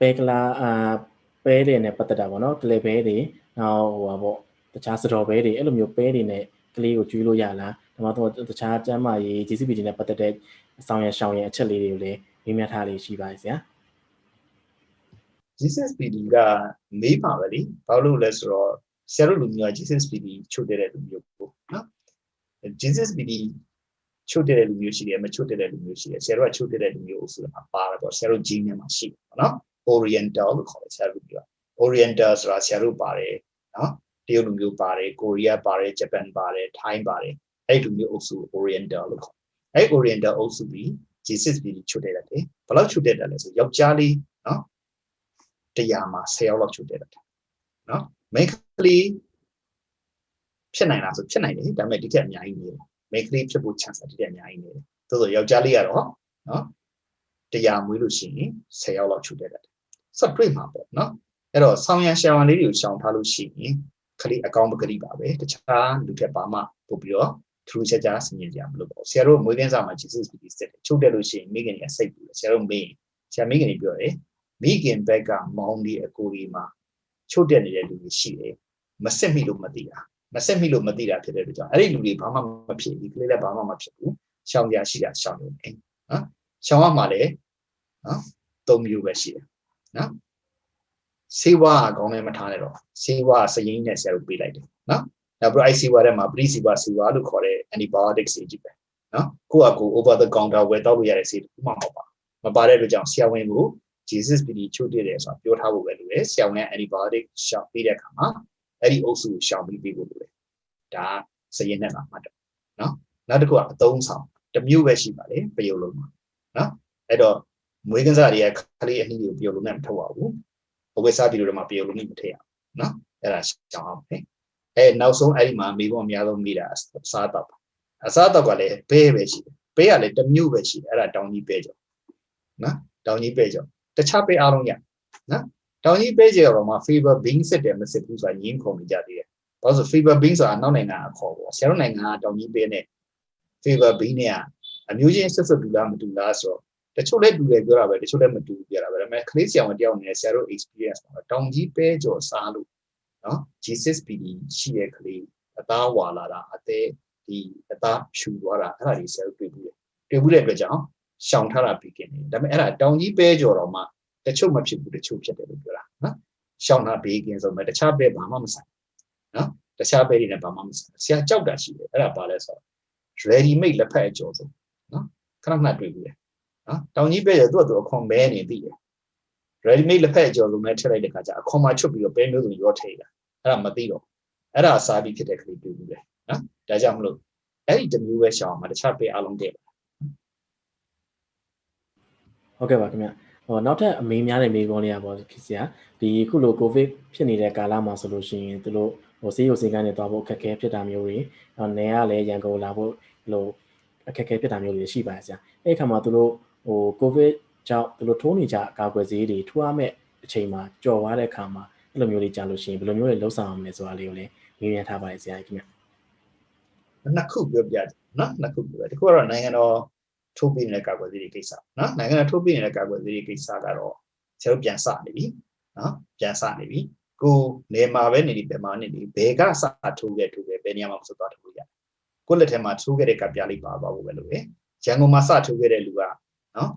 ပဲကလာအာပဲတွေနဲ့ပတ်သက်တာပေါ့နော်ကလေပဲတွေနောက်ဟိုပါပေါ့တခြားစတော်ပဲတွေအဲ့လိုမျိုးပဲတွေနဲ့ကလေးကိုကျွေးလို့ရလားဒါမှမဟုတ်တခြားကျမ်းမာရေး GCPD နဲ့ပတ်သက်တဲ့အဆောင်ရရှောင်းရအချက်လေးတွေကိုလည်းမေးမြန်းထားလေးရှိပါဆရာ GCPD ကမေးပါပဲလေဘာလို့လဲဆိုတော့ဆရာတို့လူမျိုးက GCPD ချုပ်တဲ့လူမျိုးပေါ့နော် GCPD ချုပ်တဲ့လူမျိုးရှိတယ်မချုပ်တဲ့လူမျိုးရှိတယ်ဆရာတို့ကချုပ်တဲ့လူမျိုးအုပ်စုမှာပါတယ်ပေါ့ဆရာတို့ gene ထဲမှာရှိတယ်ပေါ့နော် oriental လို့ခေါ်တယ်ဆရာတို့ပြော oriental ဆိုတာဆရာတို့ပါတယ်နော်တရုတ်လူမျိုးပါတယ်ကိုရီးယားပါတယ်ဂျပန်ပါတယ်ထိုင်းပါတယ်အဲ့ဒီလူမျိုးအုပ်စု oriental လို့ခေါ်အဲ့ oriental အုပ်စုပြီး G6 ပြီးချုပ်တဲ့တယ်ဘယ်လောက်ချုပ်တဲ့တယ်လဲဆိုယောက်ျားလေးနော်တရားမှာ10ယောက်လောက်ချုပ်တဲ့တယ်နော်မိန်းကလေးဖြစ်နိုင်လားဆိုဖြစ်နိုင်တယ်ဒါပေမဲ့ဒီထက်အများကြီးနေတယ် မိန်းကလေးဖြစ်ဖို့ chance တည်းအများကြီးနေတယ်သို့သောယောက်ျားလေးကတော့နော်တရားမွေးလို့ရှိရင်10ယောက်လောက်ချုပ်တဲ့တယ်ဆက်တွေ့မှာပေါ့နော်အဲ့တော့ဆောင်းရံရှောင်းလေးတွေကိုရှောင်ထားလို့ရှိရင်ခလေးအကောင်းပကတိပါပဲတခြားလူထက်ပါမှပို့ပြီးတော့ထူးခြားခြားဆင်ញင်ကြမလို့ပေါ့ဆရာတို့မွေးကင်းစာမှာ Jesus ပြီးစက်ချုပ်တယ်လို့ရှိရင်မိခင်ကြီးစိတ်ပူတယ်ဆရာတို့မေးဆရာမိခင်ကြီးပြောတယ်မိခင်ဘက်ကမောင်းဒီအကိုကြီးမှာချုပ်တက်နေတဲ့လူတွေရှိတယ်မစစ်မိလို့မသိတာ မစစ်မိလို့မသိတာဖြစ်တဲ့အတွက်ကြောင့်အဲ့ဒီလူတွေဘာမှမဖြစ်ဘူးကလေးလည်းဘာမှမဖြစ်ဘူးရှောင်ကြရှိတာရှောင်နေတယ်နော်ရှောင်ရမှာလေနော်သုံးမျိုးပဲရှိတယ်နော်စေဝါအကောင်းနဲ့မထားနဲ့တော့စေဝါစရင်နဲ့ဆရာတို့ပေးလိုက်တယ်နော်နောက်ပြီး IC ဝါထဲမှာပရိစီဝါစီဝါလို့ခေါ်တဲ့ antibiotics တွေကြီးပဲနော်ကိုယ့်အကူ over the counter ဝယ်တောက်လို့ရတဲ့ဆေးတစ်ခုမှမပါမပါတဲ့အတွက်ကြောင့်ဆရာဝန်ကို Jesus PD ချိုးတည်တယ်ဆိုတာပြောထားဖို့ပဲလိုတယ်ဆရာဝန်က antibiotic ရှောင်ပေးတဲ့အခါမှာ အဲ့ဒီအုပ်စုကိုရှောင်ပြီးပေးဖို့လိုတယ်ဒါစရင်နဲ့မှာမှတ်တယ်နော်နောက်တစ်ခုကအသုံးဆောင်တစ်မျိုးပဲရှိပါလေပယုတ်လုံးမှာနော်အဲ့တော့မွေးကစားတွေကခလေးအနှီးကိုပယုတ်လုံးနဲ့မထုတ်ပါဘူးဘဝစားပြီးတော့မှပယုတ်လုံးနဲ့မထည့်ရအောင်နော်အဲ့ဒါရှောင်အောင်ပဲအဲနောက်ဆုံးအဲ့ဒီမှာမိဘအများဆုံးမိတာအစားတော့အစားတော့ကလည်းဘဲပဲရှိတယ်ဘဲကလည်းတစ်မျိုးပဲရှိတယ်အဲ့ဒါတောင်ကြီးပဲကြောနော်တောင်ကြီးပဲကြောတခြားပဲအားလုံးရနော် တောင်ကြီးပဲကြောတော့မှ favor being စစ်တယ်မစစ်ဘူးဆိုတာညင်းခုံနေကြသေးတယ်ဘာလို့ဆို favor being ဆိုတာနောက်နိုင်ငံအခေါ်ပေါ့ဆရာတို့နိုင်ငံကတောင်ကြီးပဲနဲ့ favor being နဲ့အမျိုးချင်းဆက်ဆက်တူလားမတူလားဆိုတော့တချို့လည်းတူတယ်ပြောတာပဲတချို့လည်းမတူဘူးပြောတာပဲဒါပေမဲ့ကလေးဆရာဝန်တယောက်နဲ့ဆရာတို့ experience မှာတောင်ကြီးပဲကြောစားလို့နော် G6PD ရှိတဲ့ကလေးအသားဝါလာတာအသေးဒီအသားဖြူသွားတာအဲ့ဒါကြီးဆရာတို့တွေ့ဘူးတယ်တွေ့ဘူးတဲ့အတွက်ကြောင့်ရှောင်ထားတာပြီးกินတယ်ဒါပေမဲ့အဲ့ဒါတောင်ကြီးပဲကြော်တော့မှ တချို့မဖြစ်ဘူးတချို့ဖြစ်တယ်လို့ပြောတာနော်ရှောင်တာဘေးကင်းဆုံးပဲတခြားပဲဘာမှမဆိုင်နော်တခြားပဲတွေနဲ့ဘာမှမဆိုင်ဆရာကြောက်တာရှိတယ်အဲ့ဒါဘာလဲဆိုတော့ ready made လက်ဖက်အကျော်ဆုံးနော်ခဏခဏတွေ့ဘူးလေနော်တောင်ကြီးပဲရသူ့အတူအခွန်မဲနေသိတယ် ready made လက်ဖက်အကျော်ဆုံးနဲ့ထည့်လိုက်တဲ့ခါကျအခွန်မှာချွတ်ပြီးတော့ပဲမျိုးစုံရောထည့်တာအဲ့ဒါမသိတော့အဲ့ဒါစားပြီးဖြစ်တဲ့ကလေးတွေ့ဘူးလေနော်ဒါကြောင့်မလို့အဲ့ဒီတစ်မျိုးပဲရှောင်းမှာတခြားပဲအလုံးတည့်ပါဟုတ်ကဲ့ပါခင်ဗျ ဟောနောက်ထပ်အမေးများတဲ့မေးခွန်းလေးอ่ะပေါ့ခင်ဗျာဒီခုလိုကိုဗစ်ဖြစ်နေတဲ့ကာလမှာဆိုလို့ရှိရင်သူတို့ဟိုဆေးရုံဆေးကန်းတွေသွားဖို့အခက်အခဲဖြစ်တာမျိုးတွေနောက်နေရလည်းရန်ကုန်လာဖို့လိုအခက်အခဲဖြစ်တာမျိုးတွေရှိပါတယ်ဆရာအဲ့ဒီခါမှာသူတို့ဟိုကိုဗစ်ကြောင့်သူတို့ထိုးနေကြအကာအကွယ်ဆေးတွေထိုးရမယ့်အချိန်မှာကြော်သွားတဲ့အခါမှာအဲ့လိုမျိုးတွေကြာလို့ရှိရင်ဘယ်လိုမျိုးတွေလှုပ်ဆောင်အောင်လဲဆိုတာလေးကိုလည်းမေးမြန်းထားပါတယ်ဆရာခင်ဗျနှစ်ခုပြောပြတယ်နော်နှစ်ခုပြောတယ်ဒီခုကတော့နိုင်ငံတော် ထိုးပေးနေတဲ့ကာကွယ်ဆေးတွေကိစ္စနော်နိုင်ငံတော်ထိုးပေးနေတဲ့ကာကွယ်ဆေးတွေကိစ္စကတော့ဆရာတို့ပြန်စနေပြီနော်ပြန်စနေပြီကိုနေမှာပဲနေဒီဘယ်မှာနေဒီဘယ်ကစထိုးခဲ့ထိုးခဲ့ဘယ်နေရာမှာမဆိုသွားထိုးရတယ်ကိုလက်ထဲမှာထိုးခဲ့တဲ့ကပြလေးပါသွားဖို့ပဲလို့ပဲရန်ကုန်မှာစထိုးခဲ့တဲ့လူကနော်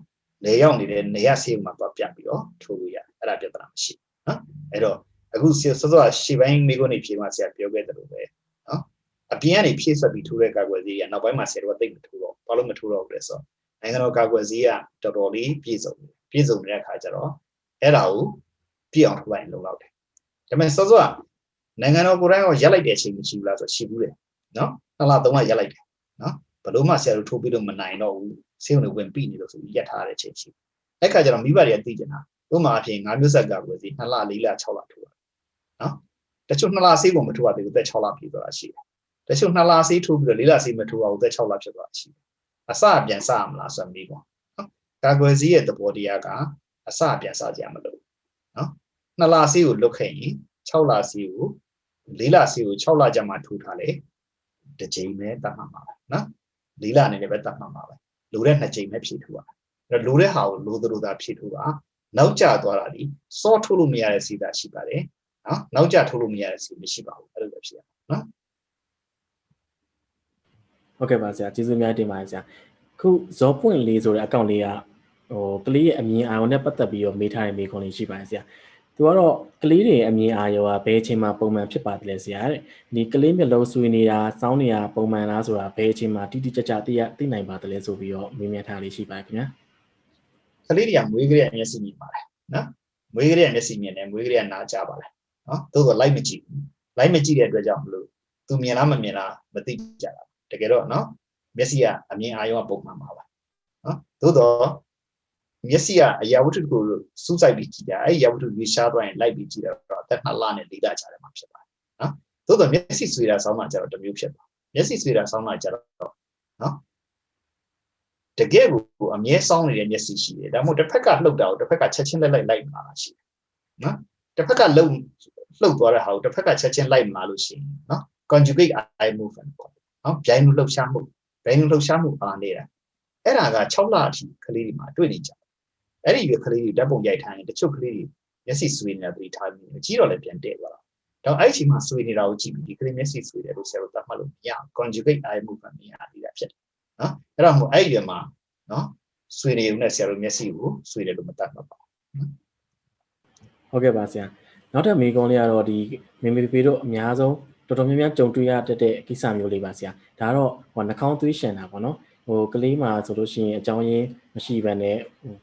နေရောက်နေတဲ့နေရဆေးမှာသွားပြပြီးတော့ထိုးလို့ရတယ်အဲ့ဒါပြဿနာမရှိနော်အဲ့တော့အခုစေစောစောရှေ့ပိုင်းမိကုန်းနေဖြေမှဆရာပြောခဲ့တယ်လို့ပဲနော် အပြင်ကနေဖြည့်ဆက်ပြီးထိုးတဲ့ကာကွယ်ဆေးကနောက်ပိုင်းမှာဆရာတို့ကသိမထိုးတော့ဘာလို့မထိုးတော့ဘူးလဲဆိုတော့နိုင်ငံတော်ကာကွယ်ဆေးကတော်တော်လေးပြည့်စုံတယ်ပြည့်စုံတဲ့အခါကျတော့အဲ့ဒါကိုပြည့်အောင်ထိုးလိုက်လုံလောက်တယ်ဒါပေမဲ့စောစောကနိုင်ငံတော်ကိုယ်တိုင်ကရက်လိုက်တဲ့အချိန်မရှိဘူးလားဆိုရှိဘူးတယ်နော်နှစ်လသုံးလရက်လိုက်တယ်နော်ဘလို့မှဆရာတို့ထိုးပြီးလို့မနိုင်တော့ဘူးဆေးုံတွေဝင်ပြီးနေလို့ဆိုပြီးရက်ထားတဲ့အချိန်ရှိအဲ့ခါကျတော့မိဘတွေကသိကျင်တာဥပမာအဖြစ်ငါးမျိုးဆက်ကာကွယ်ဆေး2လ4လ6လထိုးတာနော်တချို့2လဆေးကိုမထိုးရသေးဘူးသက်6လပြည့်သွားတာရှိတယ် တချို့2လဆေးထိုးပြီးတော့4လဆေးမထိုးအောင်သက်6လဖြစ်သွားတာရှိတယ်အစပြန်စရမလားဆိုတော့မိကွာနော်ကာကွယ်ဆေးရဲ့သဘောတရားကအစပြန်စကြရမလို့နော်2လဆေးကိုလွတ်ခဲ့ရင်6လဆေးကို4လဆေးကို6လကြာမှထိုးထားလေတစ်ချိန်ပဲတတ်မှမှာပဲနော်4လအနေနဲ့ပဲတတ်မှမှာပဲလိုတဲ့2ချိန်ပဲဖြည့်ထိုးရအဲ့လိုတဲ့ဟာကိုလိုသလိုသာဖြည့်ထိုးပါနောက်ကျသွားတာဒီစောထိုးလို့မရတဲ့စီးတာရှိပါတယ်နော်နောက်ကျထိုးလို့မရတဲ့စီးမရှိပါဘူးအဲ့လိုပဲဖြစ်ရနော် ဟုတ်ကဲ့ပါဆရာကျေးဇူးများတင်ပါတယ်ဆရာခုဇောပွင့်လေးဆိုတဲ့အကောင့်လေးကဟိုကလေးရဲ့အမြင်အာရုံနဲ့ပတ်သက်ပြီးတော့မေးထားတဲ့မေးခွန်းလေးရှိပါတယ်ဆရာသူကတော့ကလေးတွေအမြင်အာရုံကဘယ်အချိန်မှာပုံမှန်ဖြစ်ပါတယ်လဲဆရာတဲ့ဒီကလေးမျက်လုံးဆွေးနေတာစောင်းနေတာပုံမှန်လားဆိုတာဘယ်အချိန်မှာတိတိကျကျသိရသိနိုင်ပါတယ်လဲဆိုပြီးတော့မေးမြန်းထားလေးရှိပါတယ်ခင်ဗျာကလေးတွေကမွေးကလေးကမျက်စိမြင်ပါတယ်နော်မွေးကလေးကမျက်စိမြင်တယ်မွေးကလေးကနားကြားပါတယ်နော်သို့တော့ light မကြည့်ဘူး light မကြည့်တဲ့အတွက်ကြောင့်မလို့သူမြင်လားမမြင်လားမသိကြတာ တကယ်တော့နော်မျက်စိကအမြင်အာရုံကပုံမှန်ပါပါနော်သို့တော့မျက်စိကအရာဝတ္ထုကိုစူးစိုက်ပြီးကြည့်တာအဲ့ဒီအရာဝတ္ထုကိုရှားသွားရင်လိုက်ပြီးကြည့်တော့အသက်2လနဲ့4လကြာတယ်မှာဖြစ်ပါတယ်နော်သို့တော့မျက်စိဆွေတာဆောင်းမှကျတော့တစ်မျိုးဖြစ်ပါမျက်စိဆွေတာဆောင်းမှကျတော့နော်တကယ်ကိုအမြဲစောင်းနေတဲ့မျက်စိရှိတယ်ဒါမှမဟုတ်တစ်ဖက်ကလှုပ်တာကိုတစ်ဖက်ကချက်ချင်းလက်လိုက်လိုက်မှာရှိတယ်နော်တစ်ဖက်ကလှုပ်လှုပ်သွားတဲ့ဟာကိုတစ်ဖက်ကချက်ချင်းလိုက်မှာလို့ရှိရင်နော် conjugate eye movement ပေါ့ နော်ဗျိုင်းမှုလှုပ်ရှားမှုဗျိုင်းမှုလှုပ်ရှားမှုအားနေတာအဲ့ဒါက6လအထိကလေးတွေမှာတွေ့နေကြတယ်အဲ့ဒီရွယ်ကလေးတွေဓာတ်ပုံရိုက်ထားရင်တချို့ကလေးတွေမျက်စိဆွေးနေတာသတိထားပြီးကြီးတော့လည်းပြန်တည့်သွားတာတော့အဲ့ဒီအချိန်မှာဆွေးနေတာကိုကြည့်ပြီးဒီကလေးမျက်စိဆွေးတယ်လို့ဆရာတို့သတ်မှတ်လို့မရ conjugate eye movement မရသေးတာဖြစ်တယ်နော်အဲ့တော့မို့အဲ့ဒီရွယ်မှာနော်ဆွေးနေုံနဲ့ဆရာတို့မျက်စိကိုဆွေးတယ်လို့မသတ်မှတ်ပါဘူးဟုတ်ကဲ့ပါဆရာနောက်ထပ်မေးခွန်းလေးကတော့ဒီမေမေပေတို့အများဆုံး တော်တော်များများကြုံတွေ့ရတတ်တဲ့ကိစ္စမျိုးလေးပါဆရာဒါကတော့ဟိုနှာခေါင်းသွေးရှင်တာပေါ့နော်ဟိုကလေးမှာဆိုလို့ရှိရင်အကြောင်းရင်းမရှိဘဲနဲ့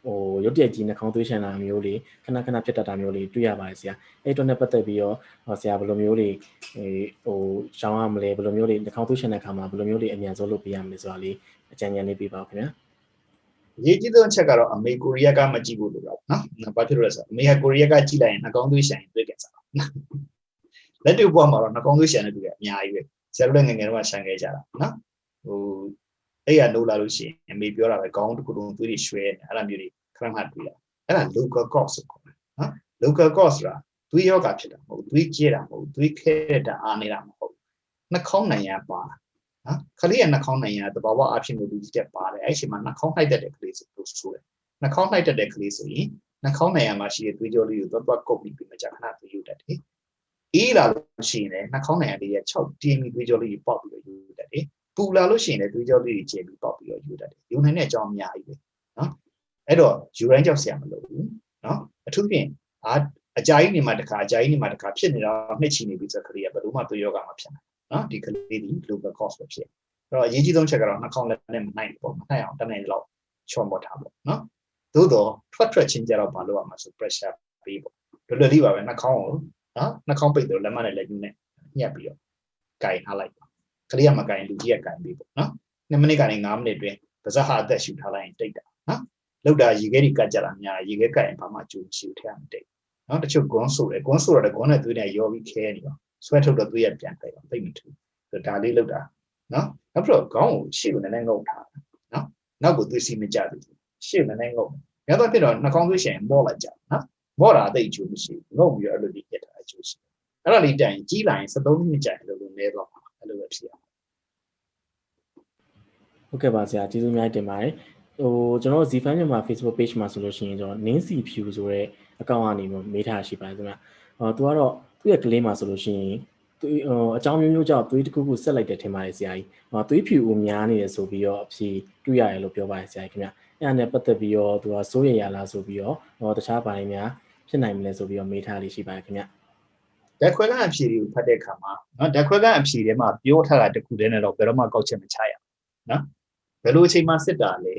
ဟိုရုတ်တရက်ကြီးနှာခေါင်းသွေးရှင်တာမျိုးလေးခဏခဏဖြစ်တတ်တာမျိုးလေးတွေ့ရပါတယ်ဆရာအဲ့အတွက်နဲ့ပတ်သက်ပြီးတော့ဟောဆရာဘယ်လိုမျိုးလေးဟိုရှောင်းရမလဲဘယ်လိုမျိုးလေးနှာခေါင်းသွေးရှင်တဲ့အခါမှာဘယ်လိုမျိုးလေးအမြန်ဆုံးလုပ်ပေးရမလဲဆိုတာလေးအကြံဉာဏ်လေးပေးပါဦးခင်ဗျာရေးကြည့်သောချက်ကတော့အမေကိုရီးယားကမကြည့်ဘူးလို့ပြောနော်ဘာဖြစ်လို့လဲဆိုတော့အမေကကိုရီးယားကကြည့်လိုက်ရင်နှာခေါင်းသွေးဆိုင်တွေ့ကြစား လက်တွေ့ဘဝမှာတော့နှာခေါင်းသွေးဆိုင်တဲ့သူကအများကြီးပဲဆရာတို့လည်းငယ်ငယ်တော့ဆိုင်ခဲ့ကြတာနော်ဟိုအဲ့ရလို့လာလို့ရှိရင်အမေပြောတာပဲခေါင်းတစ်ခုလုံးသွေးတွေရွှဲနေအဲ့လိုမျိုးတွေခဏမှတွေ့တာအဲ့ဒါ local cause ဆိုခေါ်တယ်နော် local cause ဆိုတာသွေးယောဂဖြစ်တာမဟုတ်သွေးကျဲတာမဟုတ်သွေးခဲတာအားနေတာမဟုတ်နှာခေါင်းနိုင်ရပါနော်ခလေးရနှာခေါင်းနိုင်ရတဘာဝအဖြစ်မျိုးလူကြီးတက်ပါတယ်အဲ့ဒီမှာနှာခေါင်းနှိုက်တတ်တဲ့ကလေးဆိုလို့ဆိုတယ်နှာခေါင်းနှိုက်တတ်တဲ့ကလေးဆိုရင်နှာခေါင်းနိုင်ရမှာရှိတဲ့သွေးကြောလေးကိုသွားသွားကုတ်ပြီးပြီးမှကြာခဏသွေးယူတတ်တယ် အေးလာလို့ရှိရင်လည်းနှာခေါင်းနိုင်ရလေးရဲ့6တင်းပြီးသွေးကြောလေးကိုပေါက်ပြီးတော့ယူတတ်တယ်ပူလာလို့ရှိရင်လည်းသွေးကြောလေးတွေကျဲပြီးပေါက်ပြီးတော့ယူတတ်တယ်ယူနိုင်တဲ့အကြောင်းအများကြီးပဲနော်အဲ့တော့ယူရိုင်းကြောက်ဆရာမလို့ဘူးနော်အထူးဖြင့်အာအကြာကြီးနေမှတစ်ခါအကြာကြီးနေမှတစ်ခါဖြစ်နေတော့နှစ်ချီနေပြီဆိုကလေးကဘယ်လိုမှသွေးယောဂမဖြစ်နိုင်နော်ဒီကလေးဒီ global cause ပဲဖြစ်အဲ့တော့အရေးကြီးဆုံးချက်ကတော့နှာခေါင်းလက်နဲ့မနိုင်ဘူးပေါ့မနိုင်အောင်တနိုင်လောက်ချော့မော့ထားပေါ့နော်သို့တော့ထွက်ထွက်ချင်းကြတော့မလုပ်ရမှာဆို pressure ပေးပေါ့လွယ်လွယ်လေးပါပဲနှာခေါင်းကို နော်နှာခေါင်းပိတ်တော့လက်မနဲ့လက်ညှိုးနဲ့ညှက်ပြီးတော့ကင်ထားလိုက်ပါကလေးကမကင်လူကြီးကကင်ပြီးပေါ့နော်2မိနစ်ကနေ5မိနစ်တွင်ပါဇက်ဟာအသက်ရှူထားလိုက်ရင်တိတ်တာနော်လောက်တာရေခဲကြီးကတ်ကြတာများရေခဲကတ်ရင်ဘာမှကျူရှူထဲမတိတ်နော်တချို့ဂွန်းဆိုတယ်ဂွန်းဆိုတော့ဂွန်းနဲ့သွေးနဲ့ရောပြီးခဲနေပါဆွဲထုတ်တော့သွေးရပြန်တိတ်အောင်တိတ်မထူဒါလေးလောက်တာနော်နောက်ပြီးတော့ခေါင်းကိုရှေ့ကိုလည်းငုံထားနော်နောက်ကိုသွေးစီမကြဘူးရှေ့ကိုလည်းငုံရတော့ဖြစ်တော့နှာခေါင်းသွေးရှင်မော့လိုက်ကြနော်မော့တာအသိအကျိုးမရှိဘူးငုံပြီးတော့အဲ့လိုလေးပြတ်တာ အကျိုးရှိအဲ့ဒါလေးတိုင်ကြီးလာရင်73မိနစ်ကြာရင်လို့လဲတော့အဲ့လိုပဲဖြစ်ရအောင်ဟုတ်ကဲ့ပါဆရာကျေးဇူးအများကြီးတင်ပါတယ်ဟိုကျွန်တော် Zfan မြန်မာ Facebook page မှာဆိုလို့ရှိရင်ကျွန်တော် Nancy Pew ဆိုတဲ့အကောင့်ကနေမေးထားရှိပါတယ်ခင်ဗျ။ဟောသူကတော့သူ့ရဲ့ကလေးမှာဆိုလို့ရှိရင်သူဟိုအကြောင်းမျိုးမျိုးကြောင့်သွေးတစ်ခုခုဆက်လိုက်တယ်ထင်ပါတယ်ဆရာကြီး။ဟောသွေးဖြူဦးများနေတယ်ဆိုပြီးတော့အဖြေတွေ့ရတယ်လို့ပြောပါတယ်ဆရာကြီးခင်ဗျ။အဲ့ဒါနဲ့ပတ်သက်ပြီးတော့သူကစိုးရိမ်ရလားဆိုပြီးတော့ဟောတခြားပိုင်းများဖြစ်နိုင်မလဲဆိုပြီးတော့မေးထားလေးရှိပါတယ်ခင်ဗျ။ ဓာတ်ခွဲခန်းအဖြေတွေကိုဖတ်တဲ့အခါမှာနော်ဓာတ်ခွဲခန်းအဖြေထဲမှာပြောထားတာတခုတည်းနဲ့တော့ဘယ်တော့မှကောက်ချက်မချရဘူးနော်ဘယ်လိုအချိန်မှစစ်တာလဲ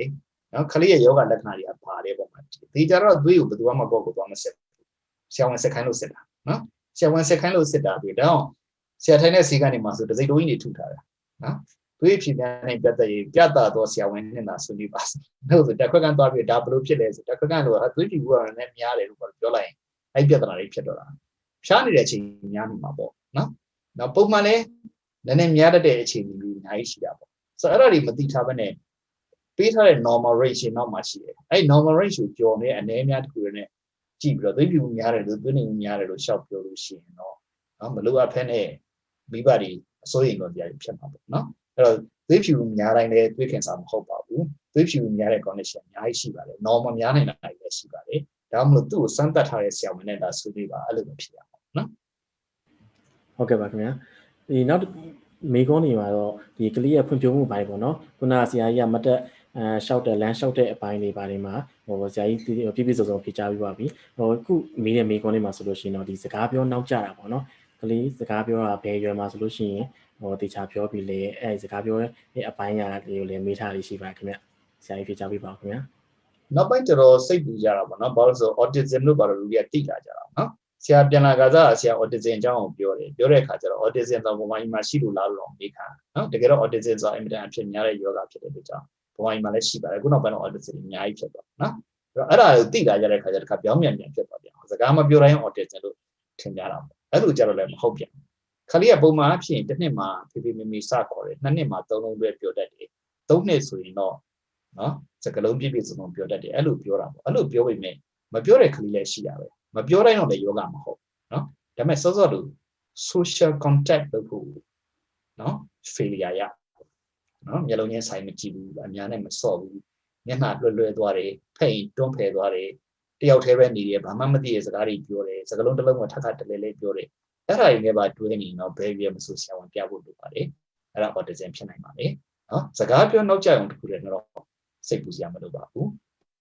နော်ခလေးရဲ့ယောဂလက္ခဏာတွေကပါတယ်ပေါ့မှာဒီကြတော့သွေးကိုဘယ်သူမှကောက်ကိုသွားမစစ်ဘူးဆရာဝန်စစ်ခိုင်းလို့စစ်တာနော်ဆရာဝန်စစ်ခိုင်းလို့စစ်တာပြီးတော့ဆရာထိုင်တဲ့စီကနေမှဆိုတစိတိုးကြီးတွေထုထားတာနော်သွေးဖြည့်ပြန်နေပြတ်တဲ့ပြတ်တာတော့ဆရာဝန်နဲ့သာဆွေးနွေးပါလို့ဆိုဓာတ်ခွဲခန်းသွားပြီးဒါဘယ်လိုဖြစ်လဲဆိုဓာတ်ခွဲခန်းလို့သွေးဖြည့်ဘူးကလည်းများတယ်လို့ပြောလိုက်ရင်အဲ့ပြဿနာတွေဖြစ်တော့တာ ဖြားနေတဲ့အချိန်များနေမှာပေါ့နော်။နောက်ပုံမှန်လည်းနည်းနည်းများတတ်တဲ့အချိန်ကြီးအများကြီးရှိတာပေါ့။ဆိုတော့အဲ့ဒါတွေမသိထားဘဲနဲ့ပေးထားတဲ့ normal range ရှင်နောက်မှာရှိတယ်။အဲ့ normal range ကိုကျော်နေအနေအများတစ်ခုနဲ့ကြည့်ပြီးတော့သွေးပြူများတယ်လို့သွေးနေများတယ်လို့ရှောက်ပြောလို့ရှိရင်တော့နော်မလိုအပ်ဖက်နဲ့မိဘတွေအစိုးရိမ်တော့တရားဖြစ်မှာပေါ့နော်။အဲ့တော့သွေးဖြူများတိုင်းလည်းသွေးခင်စာမဟုတ်ပါဘူး။သွေးဖြူများတဲ့ condition အများကြီးရှိပါတယ်။ normal များနိုင်တာလည်းရှိပါတယ်။ဒါမှမဟုတ်သူ့ကိုစမ်းသပ်ထားတဲ့ဆရာဝန်နဲ့ဒါဆွေးနွေးပါအဲ့လိုပဲဖြစ်ရမှာ နော်ဟုတ်ကဲ့ပါခင်ဗျာဒီနောက်မေကွန်းနေမှာတော့ဒီကလေးရဲ့ဖွံ့ဖြိုးမှုပိုင်းပေါ့နော်ခုနဆရာကြီးကမတက်အဲရှောက်တဲ့လမ်းရှောက်တဲ့အပိုင်းတွေပါနေမှာဟိုဆရာကြီးပြည့်ပြည့်စုံစုံဖြေချပြီးပါပြီဟိုခုမေးတဲ့မေကွန်းနေမှာဆိုလို့ရှိရင်တော့ဒီစကားပြောနောက်ကျတာပေါ့နော်ကလေးစကားပြောတာဘယ်ရွယ်မှာဆိုလို့ရှိရင်ဟိုတေချာပြောပြီးလေအဲစကားပြောတဲ့အပိုင်းရာလေးကိုလည်းမေးထားလေးရှိပါခင်ဗျဆရာကြီးဖြေချပြီးပါခင်ဗျာနောက်ပိုင်းတော်တော်စိတ်ပူကြတာပေါ့နော်ဘာလို့လဲဆို autism လို့ပါတော့လူတွေကတိလာကြတာနော် ဆရာပြန်လာကစားဆရာ autism အကြောင်းကိုပြောတယ်ပြောတဲ့အခါကျတော့ autism တော့ဘဝကြီးမှာရှိလို့လားလို့မေးခံနော်တကယ်တော့ autism ဆိုတာအင်မတန်အဖြစ်များတဲ့ယောဂဖြစ်တဲ့အတွက်ကြောင့်ဘဝကြီးမှာလည်းရှိပါတယ်ခုနောက်ပိုင်းတော့ autism အများကြီးဖြစ်သွားနော်အဲ့တော့အဲ့ဒါကိုတိလာကြတဲ့အခါကျတော့တစ်ခါပြောင်းပြန်ပြန်ဖြစ်သွားပြန်စကားမပြောတိုင်း autism လို့ထင်ကြတာပေါ့အဲ့လိုကြတော့လည်းမဟုတ်ပြန်ခလေးကပုံမှန်အဖြစ်တစ်နှစ်မှာဖေဖေမေမေစခေါ်တယ်နှစ်နှစ်မှာသုံးလုံးပဲပြောတတ်တယ်သုံးနှစ်ဆိုရင်တော့နော်စကလုံးပြည့်ပြည့်စုံစုံပြောတတ်တယ်အဲ့လိုပြောတာပေါ့အဲ့လိုပြောပေမဲ့မပြောတဲ့ကလေးလည်းရှိတာပဲ မပြောတိုင်းတော့လည်းယောဂမဟုတ်နော်ဒါပေမဲ့စောစောတူ social contact လုပ်ဖို့နော် failure ရနော်မျက်လုံးချင်းဆိုင်မကြည့်ဘူးအများနဲ့မစော့ဘူးမျက်နှာလွယ်လွယ်သွားတယ်ဖိတ်တွန်းဖယ်သွားတယ်တယောက်တည်းပဲနေတယ်ဘာမှမသိတဲ့စကားတွေပြောတယ်စကားလုံးတစ်လုံးကထပ်ထပ်တလဲလဲပြောတယ်အဲ့ဒါတွေနဲ့ပါတွဲနေတော့ဘယ်ပြမဆိုဆရာဝန်ပြဖို့လိုပါတယ်အဲ့ဒါ autism ဖြစ်နိုင်ပါလေနော်စကားပြောနောက်ကျအောင်တခုတည်းတော့စိတ်ပူစရာမလိုပါဘူး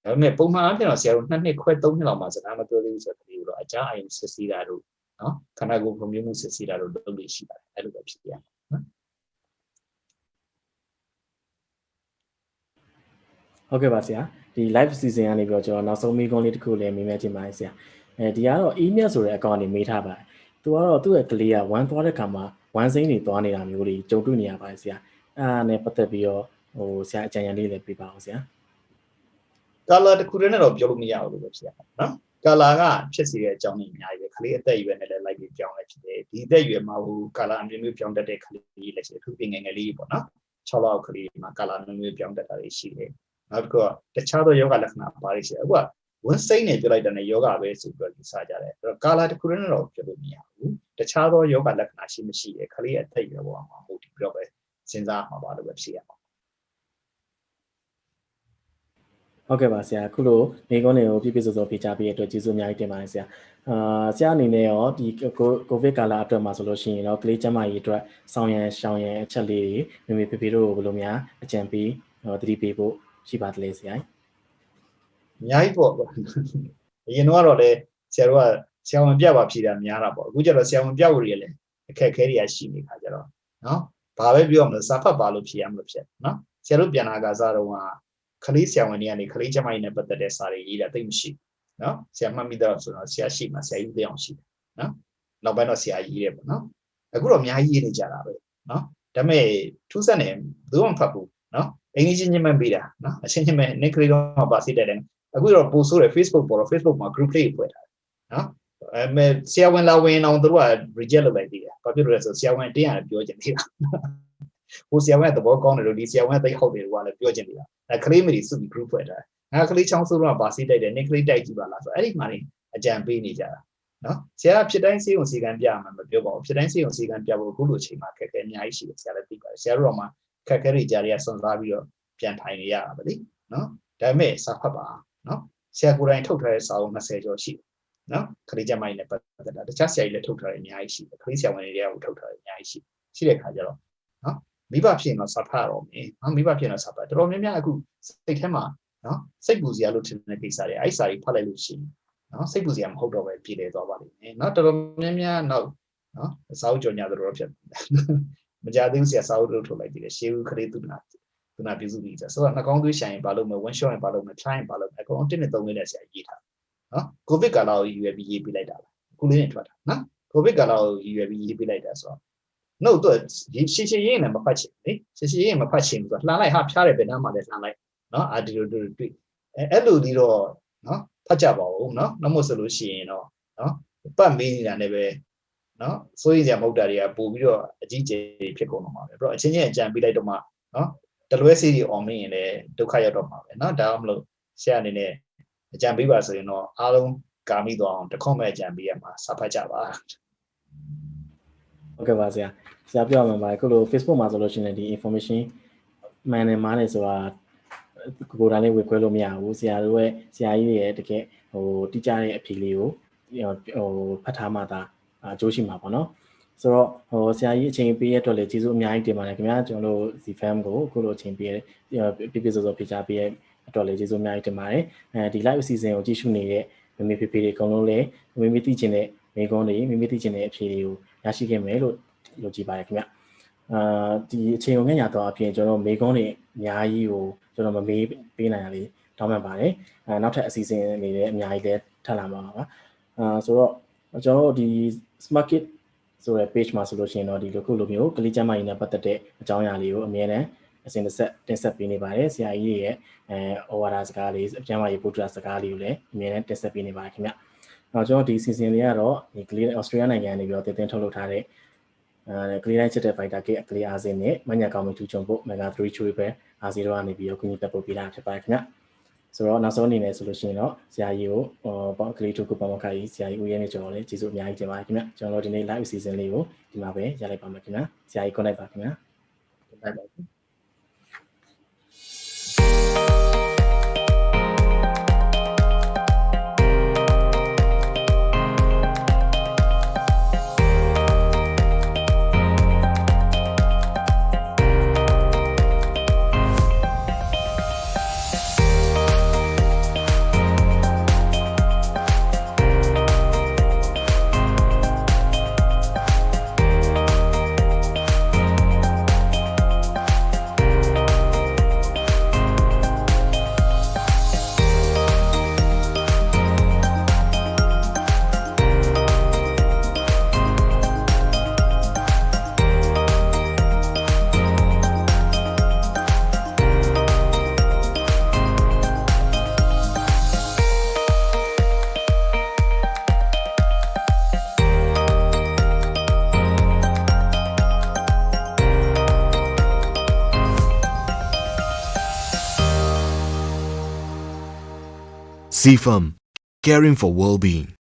ဒါပေမဲ့ပုံမှန်အဖြစ်တော့ဆရာတို့နှစ်နှစ်ခွဲသုံးနှစ်လောက်မှစကားမပြောသေးဘူးဆိုတဲ့ကလေးကိုတော့အကြအယုံစစ်ဆေးတာတို့နော်ခန္ဓာကိုယ်ပုံမျိုးမှုစစ်ဆေးတာတို့လုပ်လို့ရှိပါတယ်အဲ့လိုပဲဖြစ်ရနော်ဟုတ်ကဲ့ပါဆရာဒီ live season ကနေပြီးတော့ကျွန်တော်နောက်ဆုံးမိကုန်းလေးတစ်ခုလည်းမေးမြန်းချင်ပါတယ်ဆရာအဲဒီကတော့ email ဆိုတဲ့အကောင့်ကနေမေးထားပါတယ်သူကတော့သူ့ရဲ့ကလေးကဝမ်းသွားတဲ့ခါမှာဝမ်းစိမ့်တွေသွားနေတာမျိုးတွေကြုံတွေ့နေရပါတယ်ဆရာအဲဒါနဲ့ပတ်သက်ပြီးတော့ဟိုဆရာအကြံဉာဏ်လေးလည်းပြပါအောင်ဆရာ ကာလာတစ်ခုတည်းနဲ့တော့ပြောလို့မရဘူးလို့ပဲဖြစ်ရမှာနော်ကာလာကဖြစ်စီတဲ့အကြောင်းတွေအများကြီးပဲခလေးအသက်အရွယ်နဲ့လည်းလိုက်ပြီးပြောင်းလဲဖြစ်တယ်ဒီအသက်အရွယ်မှာဟိုကာလာအမျိုးမျိုးပြောင်းတတ်တဲ့ခလေးလည်းရှိတယ်သူပြင်ငယ်ငယ်လေးပေါ့နော်6လောက်ခလေးမှာကာလာမျိုးမျိုးပြောင်းတတ်တာတွေရှိတယ်နောက်တစ်ခုကတခြားသောယောဂလက္ခဏာပါလိမ့်ရှိတယ်အခုကဝန်စိမ့်နေပြလိုက်တဲ့နဲ့ယောဂပဲဆိုပြီးတော့ယူဆကြတယ်အဲ့တော့ကာလာတစ်ခုတည်းနဲ့တော့ပြောလို့မရဘူးတခြားသောယောဂလက္ခဏာရှိမရှိတယ်ခလေးအသက်အရွယ်ပေါ်မှာဟုတ်ဒီပြီးတော့ပဲစဉ်းစားမှာပါလို့ပဲဖြစ်ရမှာ ဟုတ်ကဲ့ပါဆရာအခုလိုမိကုန်းတွေကိုပြည့်ပြည့်စုံစုံဖြေချပေးတဲ့အတွက်ကျေးဇူးအများကြီးတင်ပါတယ်ဆရာအာဆရာအနေနဲ့ရောဒီကိုဗစ်ကာလအတွက်မှာဆိုလို့ရှိရင်တော့ကလေးကျန်းမာရေးအတွက်ဆောင်ရန်ရှောင်ရန်အချက်လေးတွေမိမိဖေဖေတို့ကိုဘယ်လိုများအကြံပေးသတိပေးဖို့ရှိပါသလဲဆရာအများကြီးပေါ့အရင်တော့ကတော့လေဆရာတို့ကဆဆရာဝန်ပြပါဖြေတာများတာပေါ့အခုကျတော့ဆရာဝန်ပြဖို့ရလည်းအခက်အခဲတွေကရှိနေခါကြတော့နော်ဘာပဲပြောမလို့စာဖတ်ပါလို့ဖြေရမလို့ဖြစ်နော်ဆရာတို့ပြန်လာကစားတော့က ခလေးဆရာဝန်တွေကနေခလေးကျမကြီးနဲ့ပတ်သက်တဲ့စာတွေရေးတာသိမရှိဘူးနော်ဆရာမှတ်မိတော့ဆိုတော့ဆရာရှိမှဆရာကြီးသိအောင်ရှိတယ်နော်နောက်ပိုင်းတော့ဆရာရေးတယ်ပေါ့နော်အခုတော့အများကြီးရေးနေကြတာပဲနော်ဒါပေမဲ့ထူးဆန်းတယ်ဘယ်သူမှမဖတ်ဘူးနော်အင်္ဂလိပ်ချင်းချင်းမှပေးတာနော်အချင်းချင်းပဲ nick လေးတော့ပါစိတ်တယ်တယ်အခုတော့ပို့ဆိုးတယ် Facebook ပေါ်တော့ Facebook မှာ group လေးဖွဲ့ထားတယ်နော်အဲမဲ့ဆရာဝန်လာဝင်အောင်သူတို့က reject လုပ်လိုက်သေးတယ်ဘာဖြစ်လို့လဲဆိုဆရာဝန်တင်းရတယ်ပြောချင်သေးတာ ဟိုဆရာဝန်ကသဘောကောင်းတယ်လို့ဒီဆရာဝန်ကသိဟုတ်တယ်လို့ကလည်းပြောချင်သေးတာအဲကလေးမတွေစုပြီး group ဖွဲ့ထားတယ်ငါကလေးချောင်းဆိုးတော့ပါစိတ်တိုက်တယ် nick လေးတိုက်ကြည့်ပါလားဆိုအဲ့ဒီမှာနေအကြံပေးနေကြတာနော်ဆရာဖြစ်တိုင်းစေုံစီကံပြမှာမပြောပါဘူးဖြစ်တိုင်းစေုံစီကံပြဖို့အခုလိုအချိန်မှာခက်ခဲအများကြီးရှိတယ်ဆရာလည်းသိပါတယ်ဆရာတို့တော့မှခက်ခဲတွေကြားတွေကစွန့်စားပြီးတော့ပြန်ထိုင်နေရတာပဲလေနော်ဒါပေမဲ့စာဖတ်ပါနော်ဆရာကိုယ်တိုင်ထုတ်ထားတဲ့စာအုပ်20ကျော်ရှိတယ်နော်ခရီးကျမိုင်းနဲ့ပတ်သက်တာတခြားဆရာကြီးလည်းထုတ်ထားတယ်အများကြီးရှိတယ်ခရီးဆရာဝန်တွေကထုတ်ထားတယ်အများကြီးရှိရှိတဲ့ခါကျတော့နော် မိဘဖြစ်ရင်တော့စာဖတ်ရတော့မယ်နော်မိဘဖြစ်ရင်တော့စာဖတ်တော်တော်များများအခုစိတ်ထဲမှာနော်စိတ်ပူစရာလို့ထင်တဲ့ကိစ္စတွေအဲ့စာကြီးဖတ်လိုက်လို့ရှိရင်နော်စိတ်ပူစရာမဟုတ်တော့ပဲပြည်လေသွားပါလိမ့်မယ်နော်တော်တော်များများနောက်နော်စာအုပ်ကြော်ညာတော်ဖြစ်မကြသေးဘူးဆရာစာအုပ်လို့ထုတ်လိုက်သေးတယ်ရှေးဦးခရီးသူနာသူနာပြုစုပြီးဆိုတော့နှာခေါင်းသွေးဆိုင်ရင်ဘာလို့မ one shot ရင်ဘာလို့မ try ရင်ဘာလို့အကုန်တင်းနဲ့သုံးလေးနဲ့ဆရာရေးထားနော်ကိုဗစ်ကာလကိုရည်ရွယ်ပြီးရေးပေးလိုက်တာလားအခုလေးနဲ့ထွက်တာနော်ကိုဗစ်ကာလကိုရည်ရွယ်ပြီးရေးပေးလိုက်တာဆိုတော့ နှုတ်တော့ဒီရှည်ရှည်ရင်းနဲ့မဖတ်ချင်လေရှည်ရှည်ရင်းမဖတ်ချင်ဘူးဆိုတော့လှမ်းလိုက်ဟာဖျားတယ်ဗန်နာမှလည်းလှမ်းလိုက်နော်အာဒီလိုတို့တွေ့အဲအဲ့လိုဒီတော့နော်ဖတ်ကြပါဦးနော်နှမို့ဆိုလို့ရှိရင်တော့နော်ပတ်မေးနေတာလည်းပဲနော်စိုးရိမ်စရာမဟုတ်တာတွေကပို့ပြီးတော့အကြီးကျယ်ဖြစ်ကုန်တော့မှာပဲပြီးတော့အချင်းချင်းအကြံပေးလိုက်တော့မှနော်တလွဲစီတွေအောင်မင်းရင်လည်းဒုက္ခရောက်တော့မှာပဲနော်ဒါမှမဟုတ်ဆရာအနေနဲ့အကြံပေးပါဆိုရင်တော့အားလုံးကာမိသွားအောင်တခွန်မဲ့အကြံပေးရမှာစဖတ်ကြပါ ဟုတ်ကဲ့ပါဆရာဆရာပြောရမှာပါခုလို Facebook မှာဆိုလို့ရှိရင်ဒီ information မှန်တယ်မှားတယ်ဆိုတာကိုယ်တိုင်လေးဝေခွဲလို့မရဘူးဆရာတို့ရဲ့ဆရာကြီးရဲ့တကယ်ဟိုတိကျတဲ့အဖြေလေးကိုဟိုဖတ်ထားမှသာအကျိုးရှိမှာပေါ့နော်ဆိုတော့ဟိုဆရာကြီးအချိန်ပေးရတဲ့အတွက်လည်းကျေးဇူးအများကြီးတင်ပါတယ်ခင်ဗျာကျွန်တော်တို့ ZFM ကိုအခုလိုအချိန်ပေးရပြပြစောစောဖိချပေးရအတွက်လည်းကျေးဇူးအများကြီးတင်ပါတယ်အဲဒီ live အစီအစဉ်ကိုကြည့်ရှုနေတဲ့မိမိဖေဖေတွေအကုန်လုံးလည်းမိမိသိချင်တဲ့ မိကုန်းတွေမိမိသိချင်တဲ့အဖြေတွေကိုရရှိခဲ့မယ်လို့ယုံကြည်ပါတယ်ခင်ဗျအာဒီအချိန်ကိုငှက်ညာတော့အပြင်ကျွန်တော်မိကုန်းတွေအများကြီးကိုကျွန်တော်မမေးပေးနိုင်ရလေတောင်းပန်ပါတယ်အဲနောက်ထပ်အစီအစဉ်တွေလည်းအများကြီးလည်းထပ်လာမှာပါအာဆိုတော့ကျွန်တော်တို့ဒီ smart kit ဆိုတဲ့ page မှာဆိုလို့ရှိရင်တော့ဒီလိုခုလိုမျိုးကလေးကျမ်းမာရေးနဲ့ပတ်သက်တဲ့အကြောင်းအရာလေးကိုအမြဲတမ်းအစဉ်တစ်ဆက်တင်ဆက်ပေးနေပါတယ်ဆရာကြီးရဲ့အဲဩဝါဒစကားလေးအကျမ်းမာရေးပုဒ်စကားလေးကိုလည်းအမြဲတမ်းတင်ဆက်ပေးနေပါတယ်ခင်ဗျ။ နောက်ကျွန်တော်ဒီ season လေးကတော့ဒီကလေးဩစတြေးလျနိုင်ငံနေပြီးတော့တင်တင်ထုတ်လုပ်ထားတဲ့အဲကလေးတိုင်းချက်တဲ့ fighter ကိကလေးအားစင်းနဲ့မညာကောင်းမှုထူချုံဖို့ mega 3 chuy ပဲအားစီတော့ကနေပြီးတော့ကုညီတက်ပို့ပေးတာဖြစ်ပါတယ်ခင်ဗျ။ဆိုတော့နောက်ဆုံးအနေနဲ့ဆိုလို့ရှိရင်တော့ဆရာကြီးကိုဟောပေါ့ကလေးတို့ကပမခါကြီးဆရာကြီးဦးရဲနေကျွန်တော်လည်းကျေးဇူးအများကြီးတင်ပါတယ်ခင်ဗျကျွန်တော်တို့ဒီနေ့ live season လေးကိုဒီမှာပဲရလိုက်ပါမယ်ခင်ဗျဆရာကြီး connect ပါခင်ဗျဘိုင် CFAM, caring for well-being.